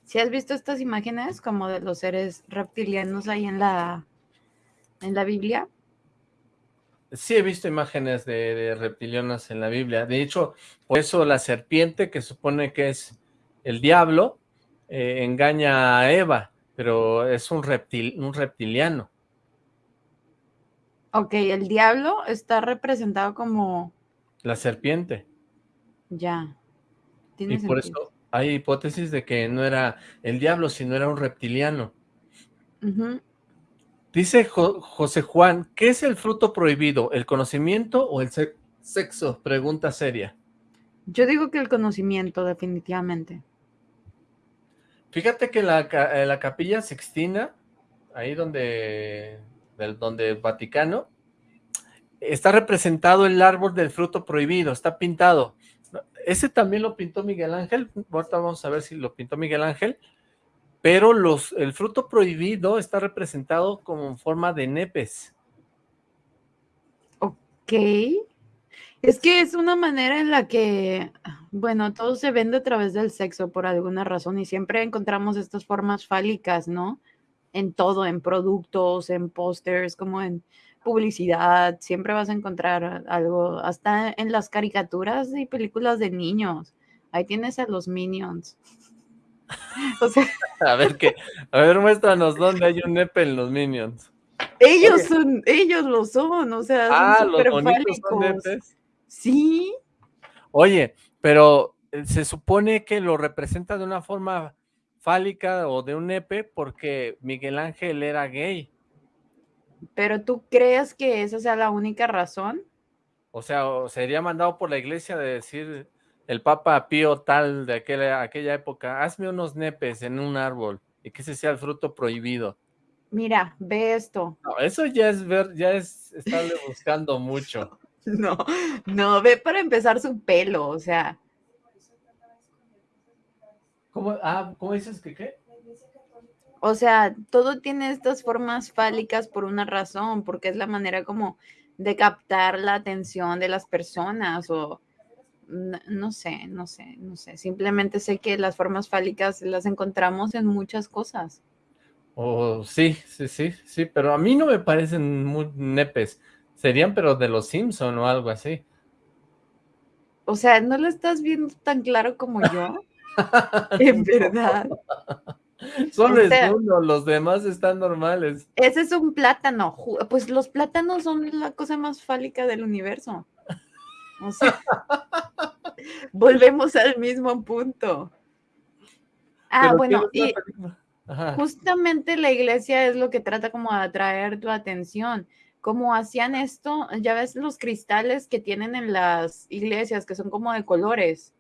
¿Si has visto estas imágenes como de los seres reptilianos ahí en la, en la Biblia? Sí he visto imágenes de, reptilianas en la Biblia. De hecho, por eso la serpiente, que supone que es el diablo, eh, engaña a Eva, pero es un, reptil, un reptiliano. Ok, el diablo está representado como... La serpiente. Ya. y por eso hay hipótesis de que no era el diablo, sino era un reptiliano. Dice José Juan, ¿qué es el fruto prohibido? ¿El conocimiento o el sexo? Pregunta seria. Yo digo que el conocimiento, definitivamente. Fíjate que la, la capilla sextina, ahí donde, donde el Vaticano, está representado el árbol del fruto prohibido, está pintado. Ese también lo pintó Miguel Ángel, ahorita vamos a ver si lo pintó Miguel Ángel, pero los, el fruto prohibido está representado como forma de nepes. Ok. Es que es una manera en la que, bueno, todo se vende a través del sexo por alguna razón y siempre encontramos estas formas fálicas, ¿no? En todo, en productos, en pósters, como en publicidad, siempre vas a encontrar algo, hasta en las caricaturas y películas de niños. Ahí tienes a los minions. a ver qué, a ver, muéstranos dónde hay un nepe en los Minions. Ellos son, ellos lo son, o sea, ah, los bonitos son Sí. Oye, pero eh, se supone que lo representa de una forma fálica o de un nepe porque Miguel Ángel era gay. ¿Pero tú crees que esa sea la única razón? O sea, sería mandado por la iglesia de decir, el Papa Pío tal de aquella, aquella época, hazme unos nepes en un árbol y que ese sea el fruto prohibido. Mira, ve esto. No, eso ya es ver, ya es estarle buscando mucho. No, no, ve para empezar su pelo, o sea. ¿Cómo, ah, ¿cómo dices que qué? O sea, todo tiene estas formas fálicas por una razón, porque es la manera como de captar la atención de las personas o no, sé, no sé, no sé. Simplemente sé que las formas fálicas las encontramos en muchas cosas. Oh, sí, sí, sí, sí, pero a mí no me parecen muy nepes. Serían, pero de los Simpson o algo así. O sea, ¿no lo estás viendo tan claro como yo? en verdad. Solo es uno, los demás están normales. Ese es un plátano. Pues los plátanos son la cosa más fálica del universo. O sea, volvemos al mismo punto. Ah, bueno, y justamente la iglesia es lo que trata como de atraer tu atención. Como hacían esto, ya ves los cristales que tienen en las iglesias, que son como de colores.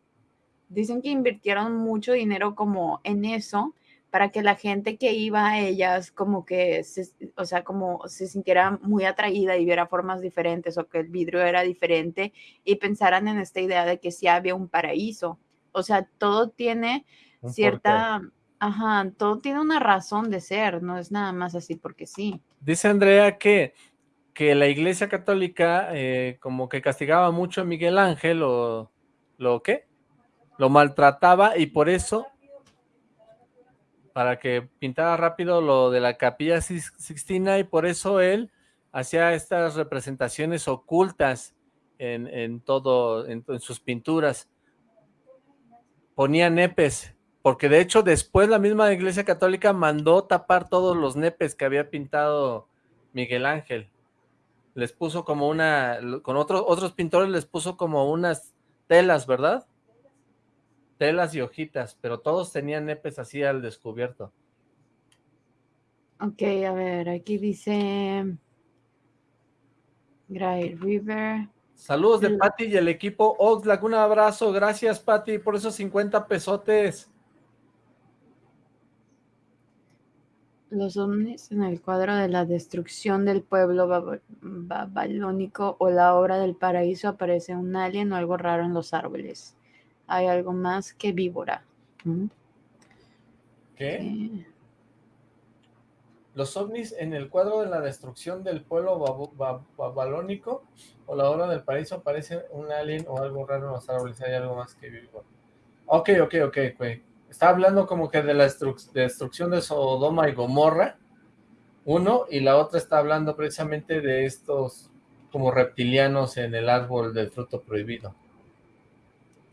Dicen que invirtieron mucho dinero como en eso, para que la gente que iba a ellas como que, se, o sea, como se sintiera muy atraída y viera formas diferentes o que el vidrio era diferente y pensaran en esta idea de que sí había un paraíso. O sea, todo tiene cierta, ajá, todo tiene una razón de ser, no es nada más así porque sí. Dice Andrea que, que la iglesia católica eh, como que castigaba mucho a Miguel Ángel o lo qué, lo maltrataba y por eso para que pintara rápido lo de la capilla Sixtina y por eso él hacía estas representaciones ocultas en, todo, en, sus pinturas. Ponía nepes, porque de hecho después la misma iglesia católica mandó tapar todos los nepes que había pintado Miguel Ángel. Les puso como una, con otros otros pintores les puso como unas telas, ¿verdad? Telas y hojitas, pero todos tenían nepes así al descubierto. Ok, a ver, aquí dice Gray River. Saludos de Patti y el equipo Oxlack, un abrazo, gracias Patti por esos 50 pesotes. Los ovnis en el cuadro de la destrucción del pueblo babilónico o la obra del paraíso aparece un alien o algo raro en los árboles hay algo más que víbora. ¿Mm? ¿Qué? Los ovnis en el cuadro de la destrucción del pueblo babilónico o la obra del paraíso aparece un alien o algo raro en los árboles, hay algo más que víbora. Ok, ok, ok, güey. Está hablando como que de la destrucción de Sodoma y Gomorra, uno, y la otra está hablando precisamente de estos como reptilianos en el árbol del fruto prohibido.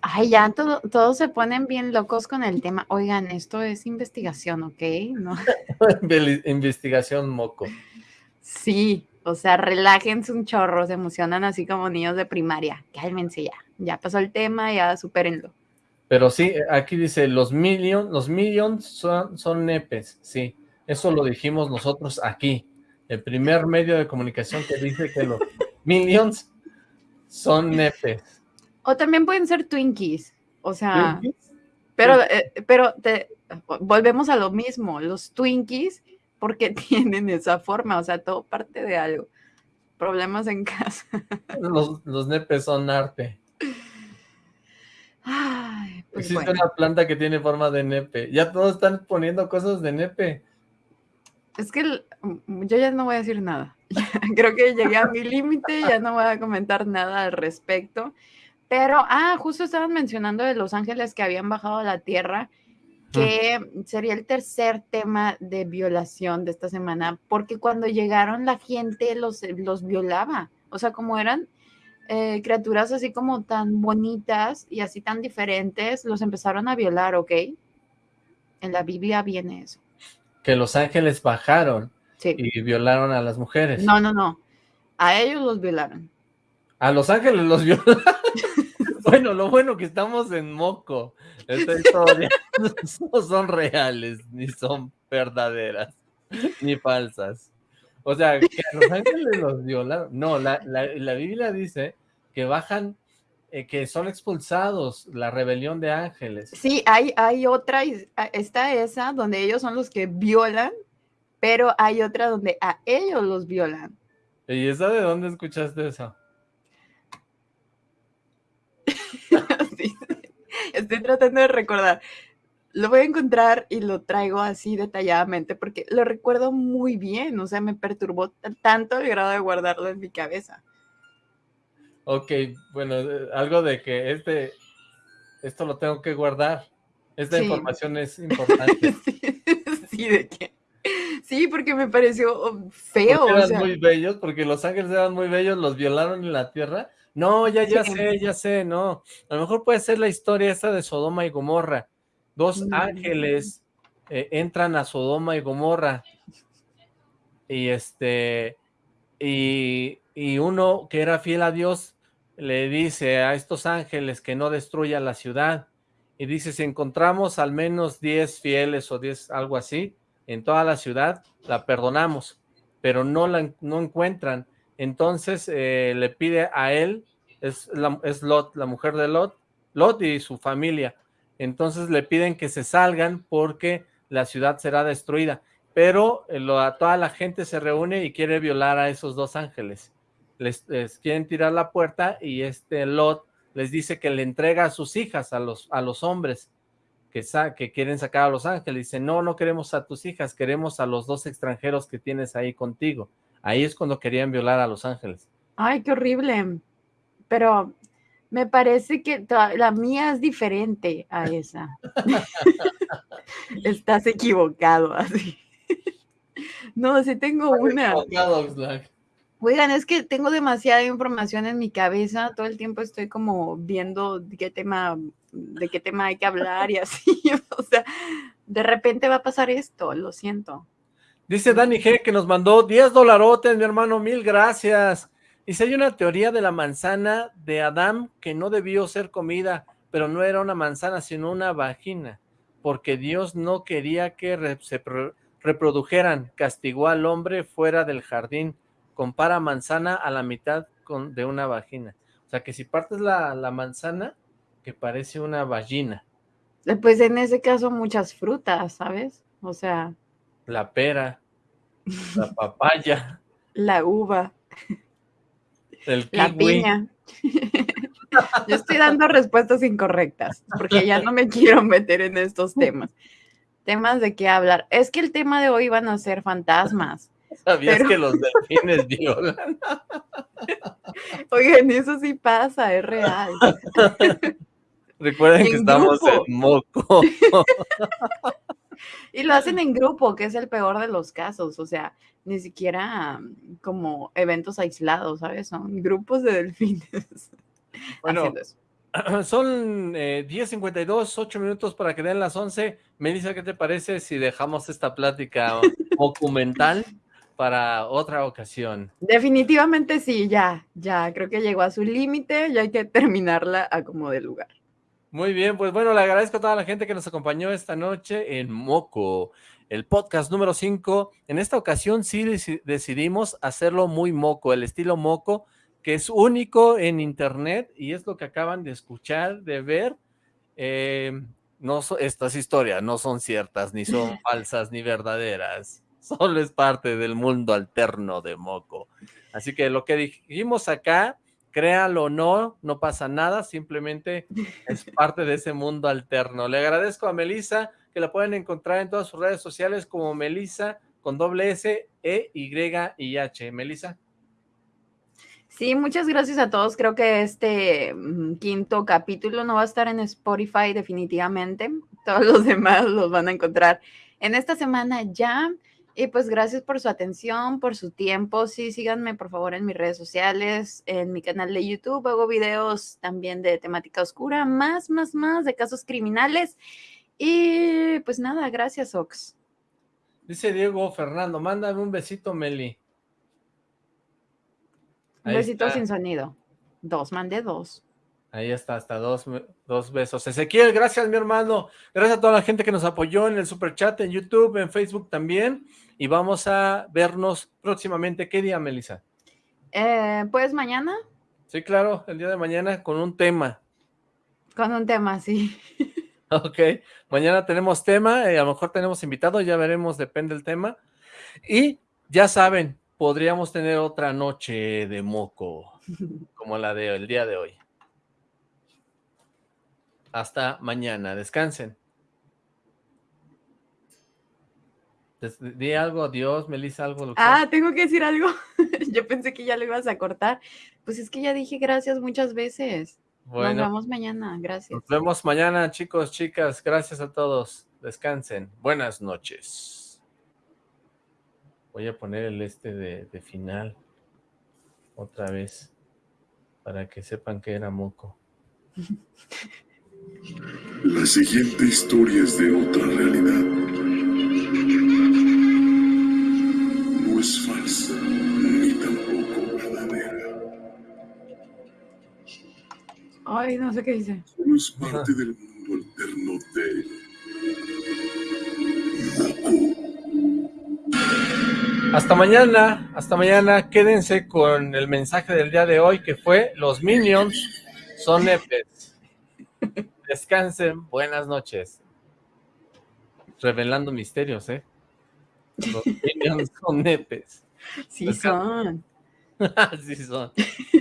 Ay, ya todos se ponen bien locos con el tema. Oigan, esto es investigación, ¿ok? ¿No? investigación moco. Sí, o sea, relájense un chorro, se emocionan así como niños de primaria. Cálmense ya, ya pasó el tema, ya supérenlo. Pero sí, aquí dice, los millions, los millions son, son nepes, sí. Eso lo dijimos nosotros aquí. El primer medio de comunicación que dice que los millions son nepes. O también pueden ser Twinkies, o sea, pero, eh, pero te, volvemos a lo mismo, los Twinkies, porque tienen esa forma, o sea, todo parte de algo. Problemas en casa. Los, nepes son arte. Pues Existe una planta que tiene forma de nepe. Ya todos están poniendo cosas de nepe. Es que mm, yo ya no voy a decir nada. Creo que llegué a mi límite, ya no voy a comentar nada al respecto. Pero, ah, justo estaban mencionando de los ángeles que habían bajado a la tierra, que sería el tercer tema de violación de esta semana, porque cuando llegaron la gente los, los violaba, o sea, como eran eh, criaturas así como tan bonitas y así tan diferentes, los empezaron a violar, ¿ok? En la Biblia viene eso. Que los ángeles bajaron y violaron a las mujeres. No, no, no. A ellos los violaron. A los ángeles los violaron. Bueno, lo bueno que estamos en moco. Esta historia no son reales, ni son verdaderas, ni falsas. O sea, que a los ángeles los violaron. No, la, Biblia dice que bajan, eh, que son expulsados, la rebelión de ángeles. Sí, hay, hay otra, está esa donde ellos son los que violan, pero hay otra donde a ellos los violan. ¿Y esa de dónde escuchaste eso? Estoy tratando de recordar. Lo voy a encontrar y lo traigo así detalladamente porque lo recuerdo muy bien. O sea, me perturbó tanto el grado de guardarlo en mi cabeza. Ok, bueno, eh, algo de que este, esto lo tengo que guardar. Esta información es importante. sí, de qué. Sí, porque me pareció feo. eran muy bellos, porque los ángeles eran muy bellos, los violaron en la tierra no, ya, ya sé, ya sé, no. A lo mejor puede ser la historia esta de Sodoma y Gomorra. Dos mm. ángeles eh, entran a Sodoma y Gomorra. Y este, y, y uno que era fiel a Dios le dice a estos ángeles que no destruya la ciudad. Y dice, si encontramos al menos 10 fieles o 10, algo así, en toda la ciudad, la perdonamos. Pero no la no encuentran. Entonces eh, le pide a él, es, es Lot, la mujer de Lot, Lot y su familia. Entonces le piden que se salgan porque la ciudad será destruida. Pero eh, toda la gente se reúne y quiere violar a esos dos ángeles. Les, quieren tirar la puerta y este Lot les dice que le entrega a sus hijas, a los, a los hombres que, que quieren sacar a los ángeles. Dice, no, no queremos a tus hijas, queremos a los dos extranjeros que tienes ahí contigo. Ahí es cuando querían violar a los ángeles. Ay, qué horrible. Pero me parece que la mía es diferente a esa. Estás equivocado, así. no, sí tengo una. Oigan, es que tengo demasiada información en mi cabeza, todo el tiempo estoy como viendo de qué tema, de qué tema hay que hablar y así, o sea, de repente va a pasar esto, lo siento. Dice Dani G que nos mandó 10 dolarotes, mi hermano, mil gracias. Si hay una teoría de la manzana de Adán que no debió ser comida, pero no era una manzana, sino una vagina, porque Dios no quería que se reprodujeran, castigó al hombre fuera del jardín, compara manzana a la mitad con, de una vagina. O sea que si partes la, la manzana, que parece una vagina. Eh, pues en ese caso muchas frutas, ¿sabes? O sea... La pera, la papaya. La uva la piña. Yo estoy dando respuestas incorrectas, porque ya no me quiero meter en estos temas. Temas de qué hablar. Es que el tema de hoy van a ser fantasmas. ¿Sabías que los delfines violan? Oigan, eso sí pasa, es real. Recuerden que estamos en moco. Y lo hacen en grupo, que es el peor de los casos, o sea, ni siquiera mm, como eventos aislados, ¿sabes? Son grupos de delfines. Bueno, son eh, 10.52, 8 minutos para que den las 11. Melissa, ¿qué te parece si dejamos esta plática documental para otra ocasión? Definitivamente sí, ya, ya, creo que llegó a su límite, ya hay que terminarla a como de lugar. Muy bien, pues bueno, le agradezco a toda la gente que nos acompañó esta noche en Moco, el podcast número 5. En esta ocasión sí decidimos hacerlo muy moco, el estilo moco, que es único en internet y es lo que acaban de escuchar, de ver. Eh, no estas historias no son ciertas, ni son falsas, ni verdaderas. Solo es parte del mundo alterno de Moco. Así que lo que dijimos acá créalo o no, no pasa nada, simplemente es parte de ese mundo alterno. Le agradezco a Melissa, que la pueden encontrar en todas sus redes sociales como Melissa con doble S, E, Y y H. Melissa. Sí, muchas gracias a todos. Creo que este mm, quinto capítulo no va a estar en Spotify definitivamente. Todos los demás los van a encontrar en esta semana ya. Y pues gracias por su atención, por su tiempo. Sí, síganme por favor en mis redes sociales, en mi canal de YouTube. Hago videos también de temática oscura, más, más, más de casos criminales. Y pues nada, gracias Ox. Dice Diego Fernando, mándame un besito, Meli. un besito sin sonido. Dos, mandé dos. Ahí está, hasta dos, dos besos. Ezequiel, gracias mi hermano. Gracias a toda la gente que nos apoyó en el super chat, en YouTube, en Facebook también. Y vamos a vernos próximamente. ¿Qué día, Melissa? Eh, pues mañana. Sí, claro, el día de mañana con un tema. Con un tema, sí. Ok, mañana tenemos tema, eh, a lo mejor tenemos invitado, ya veremos, depende del tema. Y ya saben, podríamos tener otra noche de moco, como la del día de hoy. Hasta mañana. Descansen. Di algo, adiós, Melissa, algo. ah, tengo que decir algo. Yo pensé que ya lo ibas a cortar. Pues es que ya dije gracias muchas veces. Nos vemos mañana, gracias. Nos vemos mañana, chicos, chicas. Gracias a todos. Descansen. Buenas noches. Voy a poner el este de, de final. Otra vez. Para que sepan que era moco. La siguiente historia es de otra realidad. No es falsa, ni tampoco verdadera. Ay, no sé qué dice. Solo es parte del mundo alterno de. Hasta mañana, hasta mañana. Quédense con el mensaje del día de hoy que fue los Minions son nepes. Descansen, buenas noches. revelando misterios, ¿eh? Los Minions son nepes. Sí son. sí son.